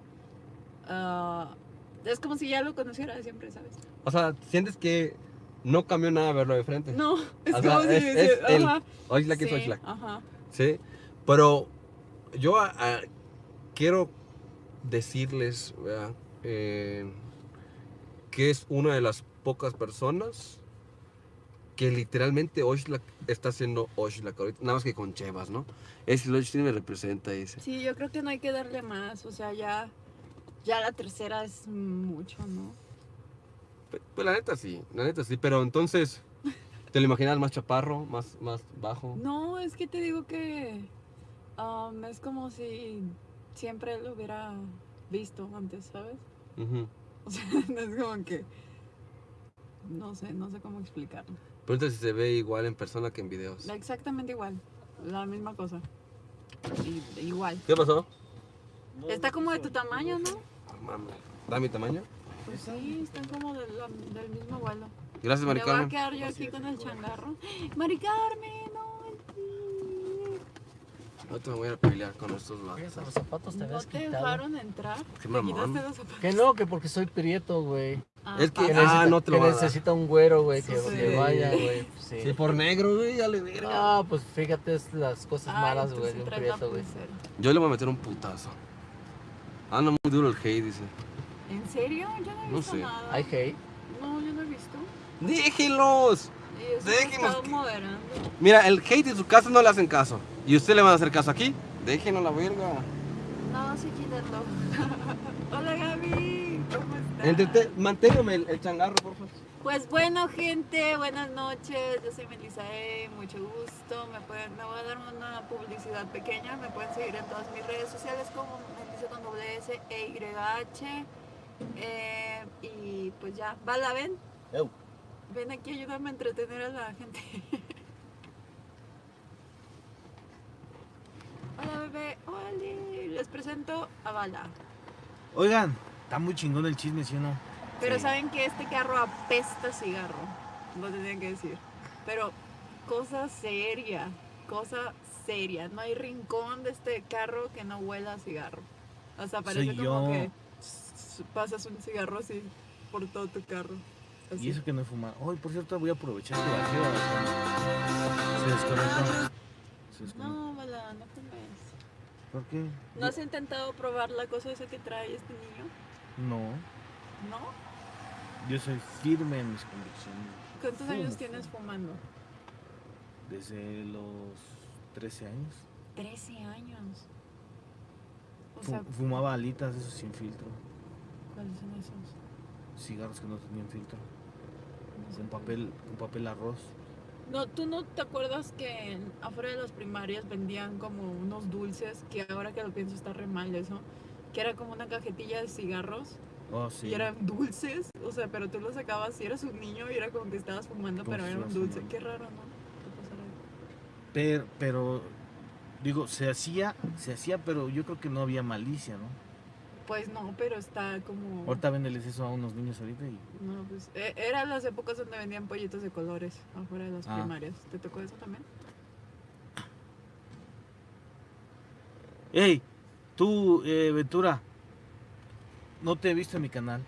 ah, es como si ya lo conociera de siempre, ¿sabes? O sea, ¿sientes que no cambió nada verlo de frente? No, es O sea, como si... es- es él. ajá, Oxlack es sí, Oxlack. Ajá. Sí, pero yo quiero decirles. Eh, que es una de las pocas personas que literalmente Oxlack está haciendo Oxlack ahorita, nada más que con Chevas, ¿no? Es el me representa, dice. Sí, yo creo que no hay que darle más, o sea, ya, ya la tercera es mucho, ¿no? Pues, pues la neta sí, la neta sí, pero entonces, ¿te lo imaginas más chaparro, más, más bajo? No, es que te digo que um, es como si siempre lo hubiera visto antes, ¿sabes? Ujú. O sea, no es como que, no sé, no sé cómo explicarlo. Pregunta si se ve igual en persona que en videos. Exactamente igual, la misma cosa. I- igual. ¿Qué pasó? Está como de tu tamaño, ¿no? Ah, mames. ¿Da mi tamaño? Pues sí, están como del, del mismo vuelo. Gracias, Me Mari voy a quedar yo aquí con el changarro. Mari Carmen, no. Ahorita me voy a pelear con estos vatos. Los zapatos te ¿No te dejaron entrar? Qué ¿Te mamón. Que no, que porque soy prieto, güey. Ah, Es que- Que Ah, necesita, no te lo que necesita un güero, güey, que, Sí. que vaya, güey. pues, Sí. Sí, por negro, güey, ya le verga. Ah, pues fíjate las cosas malas, güey, de un prieto, güey. Yo le voy a meter un putazo. Anda muy duro el hate, dice. ¿En serio? Yo no he No visto sé. nada. ¿Hay hate? No, yo no he visto. ¡Déjenlos! Moderando. Mira, el hate en su casa no le hacen caso. ¿Y usted le van a hacer caso aquí? Déjenlo a la verga. No, sí, quítalo. Hola, Gaby. ¿Cómo estás? Manténgame el, el changarro, por favor. Pues bueno, gente, buenas noches. Yo soy Melissa E, mucho gusto. Me, pueden, me voy a dar una publicidad pequeña. Me pueden seguir en todas mis redes sociales como Melissa con doble S e Y H. Eh, y pues ya, Bala, ven. Eu. Ven aquí, ayúdame a entretener a la gente. Hola, bebé. Hola. Les presento a Bala. Oigan, está muy chingón el chisme, ¿sí o no? Pero Sí. saben que este carro apesta cigarro. Lo tenía que decir. Pero cosa seria. Cosa seria. No hay rincón de este carro que no huela a cigarro. O sea, parece Soy como yo. que pasas un cigarro así por todo tu carro. Así. Y eso que no he fumado. Hoy, por cierto, voy a aprovechar que bajé. Se desconectó. Se desconectó. No, Bala, no fumes. ¿Por qué? ¿No has intentado probar la cosa esa que trae este niño? No, ¿No? yo soy firme en mis convicciones. ¿Cuántos años tienes fumando? Desde los 13 años. 13 años. O Fu- sea, fumaba alitas, esos sin filtro. ¿cuáles son esos? Cigarros que no tenían filtro. No sé Con cuáles. papel, con papel arroz. No, ¿tú no te acuerdas que afuera de las primarias vendían como unos dulces, que ahora que lo pienso está re mal eso, que era como una cajetilla de cigarros Oh, sí. y eran dulces, o sea, pero tú los sacabas y eras un niño y era como que estabas fumando, pero si era un dulce. Qué raro, ¿no? Pero, pero, digo, se hacía, se hacía, pero yo creo que no había malicia, ¿no? Pues no, pero está como... Ahorita véndeles eso a unos niños ahorita y... No, pues e- eran las épocas donde vendían pollitos de colores afuera de las Ah. primarias. ¿Te tocó eso también? Ey, tú, eh, Ventura, no te he visto en mi canal.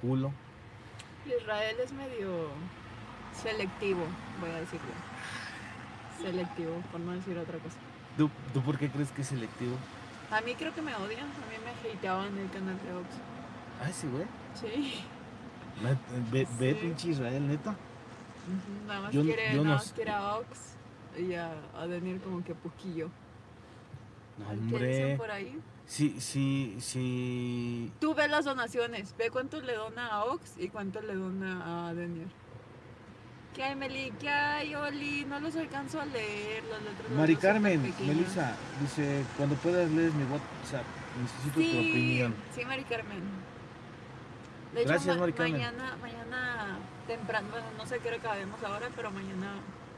Culo. Israel es medio selectivo, voy a decirlo. Selectivo, por no decir otra cosa. ¿Tú, tú por qué crees que es selectivo? A mí creo que me odian, a mí me hateaban el canal de Ox. Ah, sí, güey. Sí. Ve, ve Sí. pinche Israel, neta. Nada más Yo- quiere, yo no más quiere a Ox y a, a Daniel como que poquillo. No, ¿Qué dicen hombre. por ahí? Sí, sí, sí. Tú ve las donaciones, ve cuánto le dona a Ox y cuánto le dona a Daniel. ¿Qué hay, Meli? ¿Qué hay, Oli? No los alcanzo a leer, letras. las Mari Carmen. Melissa, dice, cuando puedas lees mi WhatsApp, necesito tu opinión. sí, Mari Carmen. De hecho, Gracias, ma- Carmen. mañana, mañana temprano, bueno, no sé qué hora acabemos ahora, pero mañana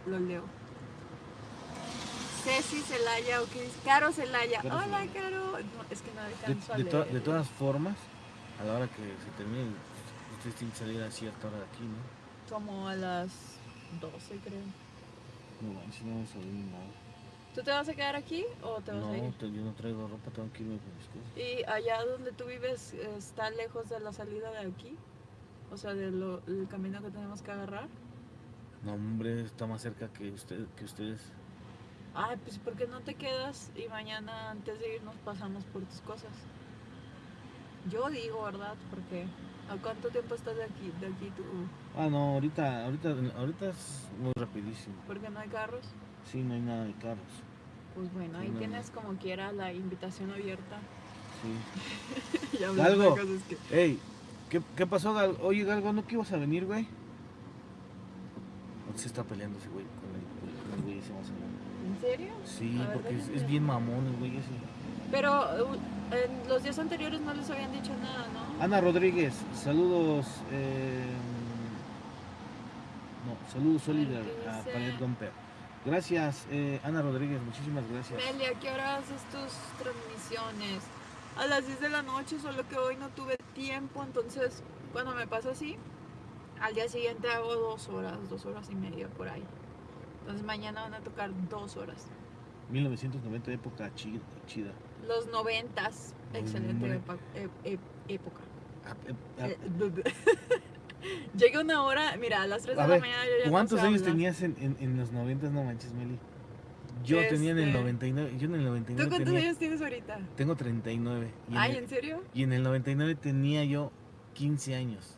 lo leo. Ceci Celaya, o qué dice, Caro Celaya. Caro Hola, Celaya. Caro. No, es que no De, alcanzo a de to- leer. de todas formas, a la hora que se termine, ustedes tienen que salir a cierta hora de aquí, ¿no? Como a las 12, creo. No, manches, no vamos a ni nada. ¿Tú te vas a quedar aquí o te vas a No, ir? te- yo no traigo ropa, tengo que irme con mis cosas. ¿Y allá donde tú vives está lejos de la salida de aquí? O sea, del del camino que tenemos que agarrar. No, hombre, está más cerca que, usted, que ustedes. Ay, pues ¿por qué no te quedas y mañana antes de irnos pasamos por tus cosas? Yo digo, ¿verdad? Porque ¿a cuánto tiempo estás de aquí, de aquí tú? Ah, no, ahorita, ahorita, ahorita es muy rapidísimo. Porque no hay carros. Sí, no hay nada de carros. Pues bueno, ahí No. tienes como quiera la invitación abierta. Sí. Galgo. cosas que... Ey, ¿qué, qué pasó, Gal? Oye, Galgo, ¿no que ibas a venir, güey? ¿O se está peleando ese güey con el, con el güey ese más? ¿En serio? Sí, A ver, porque es, bien mamón el güey ese. Pero uh, en los días anteriores no les habían dicho nada, ¿no? Ana Rodríguez, saludos. eh, no, saludos Solider ¿qué a? Palet Domper. Gracias, eh, Ana Rodríguez, muchísimas gracias. Meli, ¿a qué hora haces tus transmisiones? A las 10 de la noche, solo que hoy no tuve tiempo, entonces cuando me pasa así, al día siguiente hago dos horas, dos horas y media por ahí. Entonces mañana van a tocar dos horas. 1990, época chi- chida. Los noventas, excelente epa- e- e- época. Ah, eh, ah, Eh, Llega una hora, mira, a las 3 de A la ver, mañana yo ya ¿Cuántos años tenías en, en, en los 90? No manches, Meli. Yo tenía en el Este, 99. Yo en el ¿Tú 99 cuántos tenía. años tienes ahorita? Tengo 39. Y en, Ay, el, ¿en serio? y en el 99 tenía yo 15 años.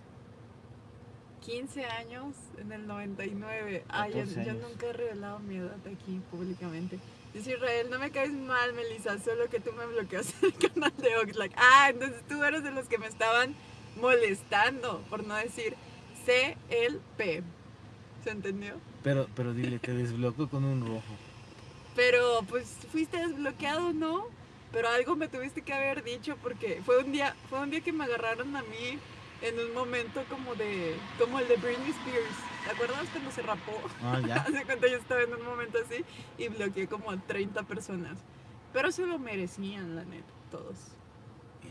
15 años en el 99. Ay, yo, 14 yo nunca he revelado mi edad aquí públicamente. Dice Israel, no me caes mal, Melissa, solo que tú me bloqueas el canal de Oxlack. Ah, entonces tú eres de los que me estaban molestando, por no decir CLP. ¿Se entendió? Pero, pero dile, te desbloqueó con un rojo. Pero pues fuiste desbloqueado, ¿no? Pero algo me tuviste que haber dicho porque fue un día, fue un día que me agarraron a mí en un momento como de, como el de Britney Spears. ¿Te acuerdas cuando se rapó? Ah, ya. Hace cuenta yo estaba en un momento así y bloqueé como a 30 personas. Pero se lo merecían, la neta, todos.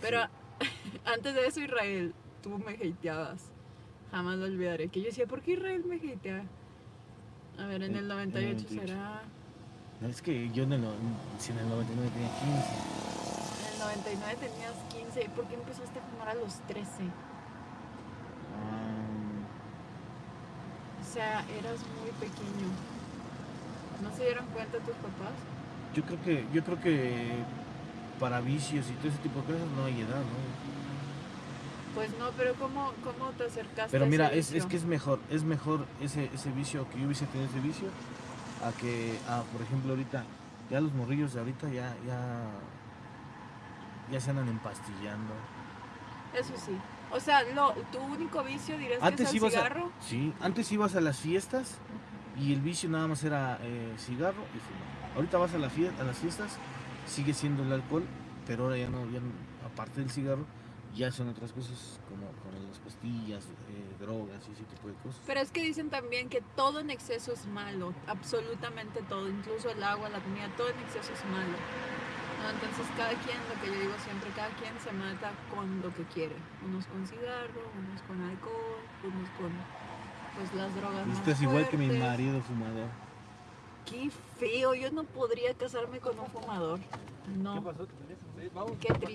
Pero antes de eso, Israel, tú me hateabas. Jamás lo olvidaré. Que yo decía, ¿por qué Israel me hatea? A ver, en el en 98 98. será. No, es que yo en el, si en el 99 tenía 15. En el 99 tenías 15. ¿Y por qué empezaste a fumar a los 13? O sea, eras muy pequeño. ¿No se dieron cuenta tus papás? yo creo que, yo creo que para vicios y todo ese tipo de cosas no hay edad, ¿no? Pues no, pero ¿cómo, cómo te acercaste Pero a mira, ese es, es que es mejor, es mejor ese, ese vicio que yo hubiese tenido ese vicio a que, a, por ejemplo, ahorita, ya los morrillos de ahorita ya, ya, ya se andan empastillando. Eso sí. O sea, lo, tu único vicio dirías que es el a, cigarro. sí, antes ibas a las fiestas y el vicio nada más era eh, cigarro y fumar. Ahorita vas a, la fie- a las fiestas, sigue siendo el alcohol, pero ahora ya no, ya no- aparte del cigarro, ya son otras cosas como, como las pastillas, eh, drogas y ese tipo de cosas. Pero es que dicen también que todo en exceso es malo. Absolutamente todo. Incluso el agua, la comida, todo en exceso es malo. No, entonces cada quien, lo que yo digo siempre, cada quien se mata con lo que quiere. Unos con cigarro, unos con alcohol, unos con pues las drogas más Esto es igual que mi marido fumador. Qué feo, yo no podría casarme con un fumador. No. Sí, vamos. Qué triste.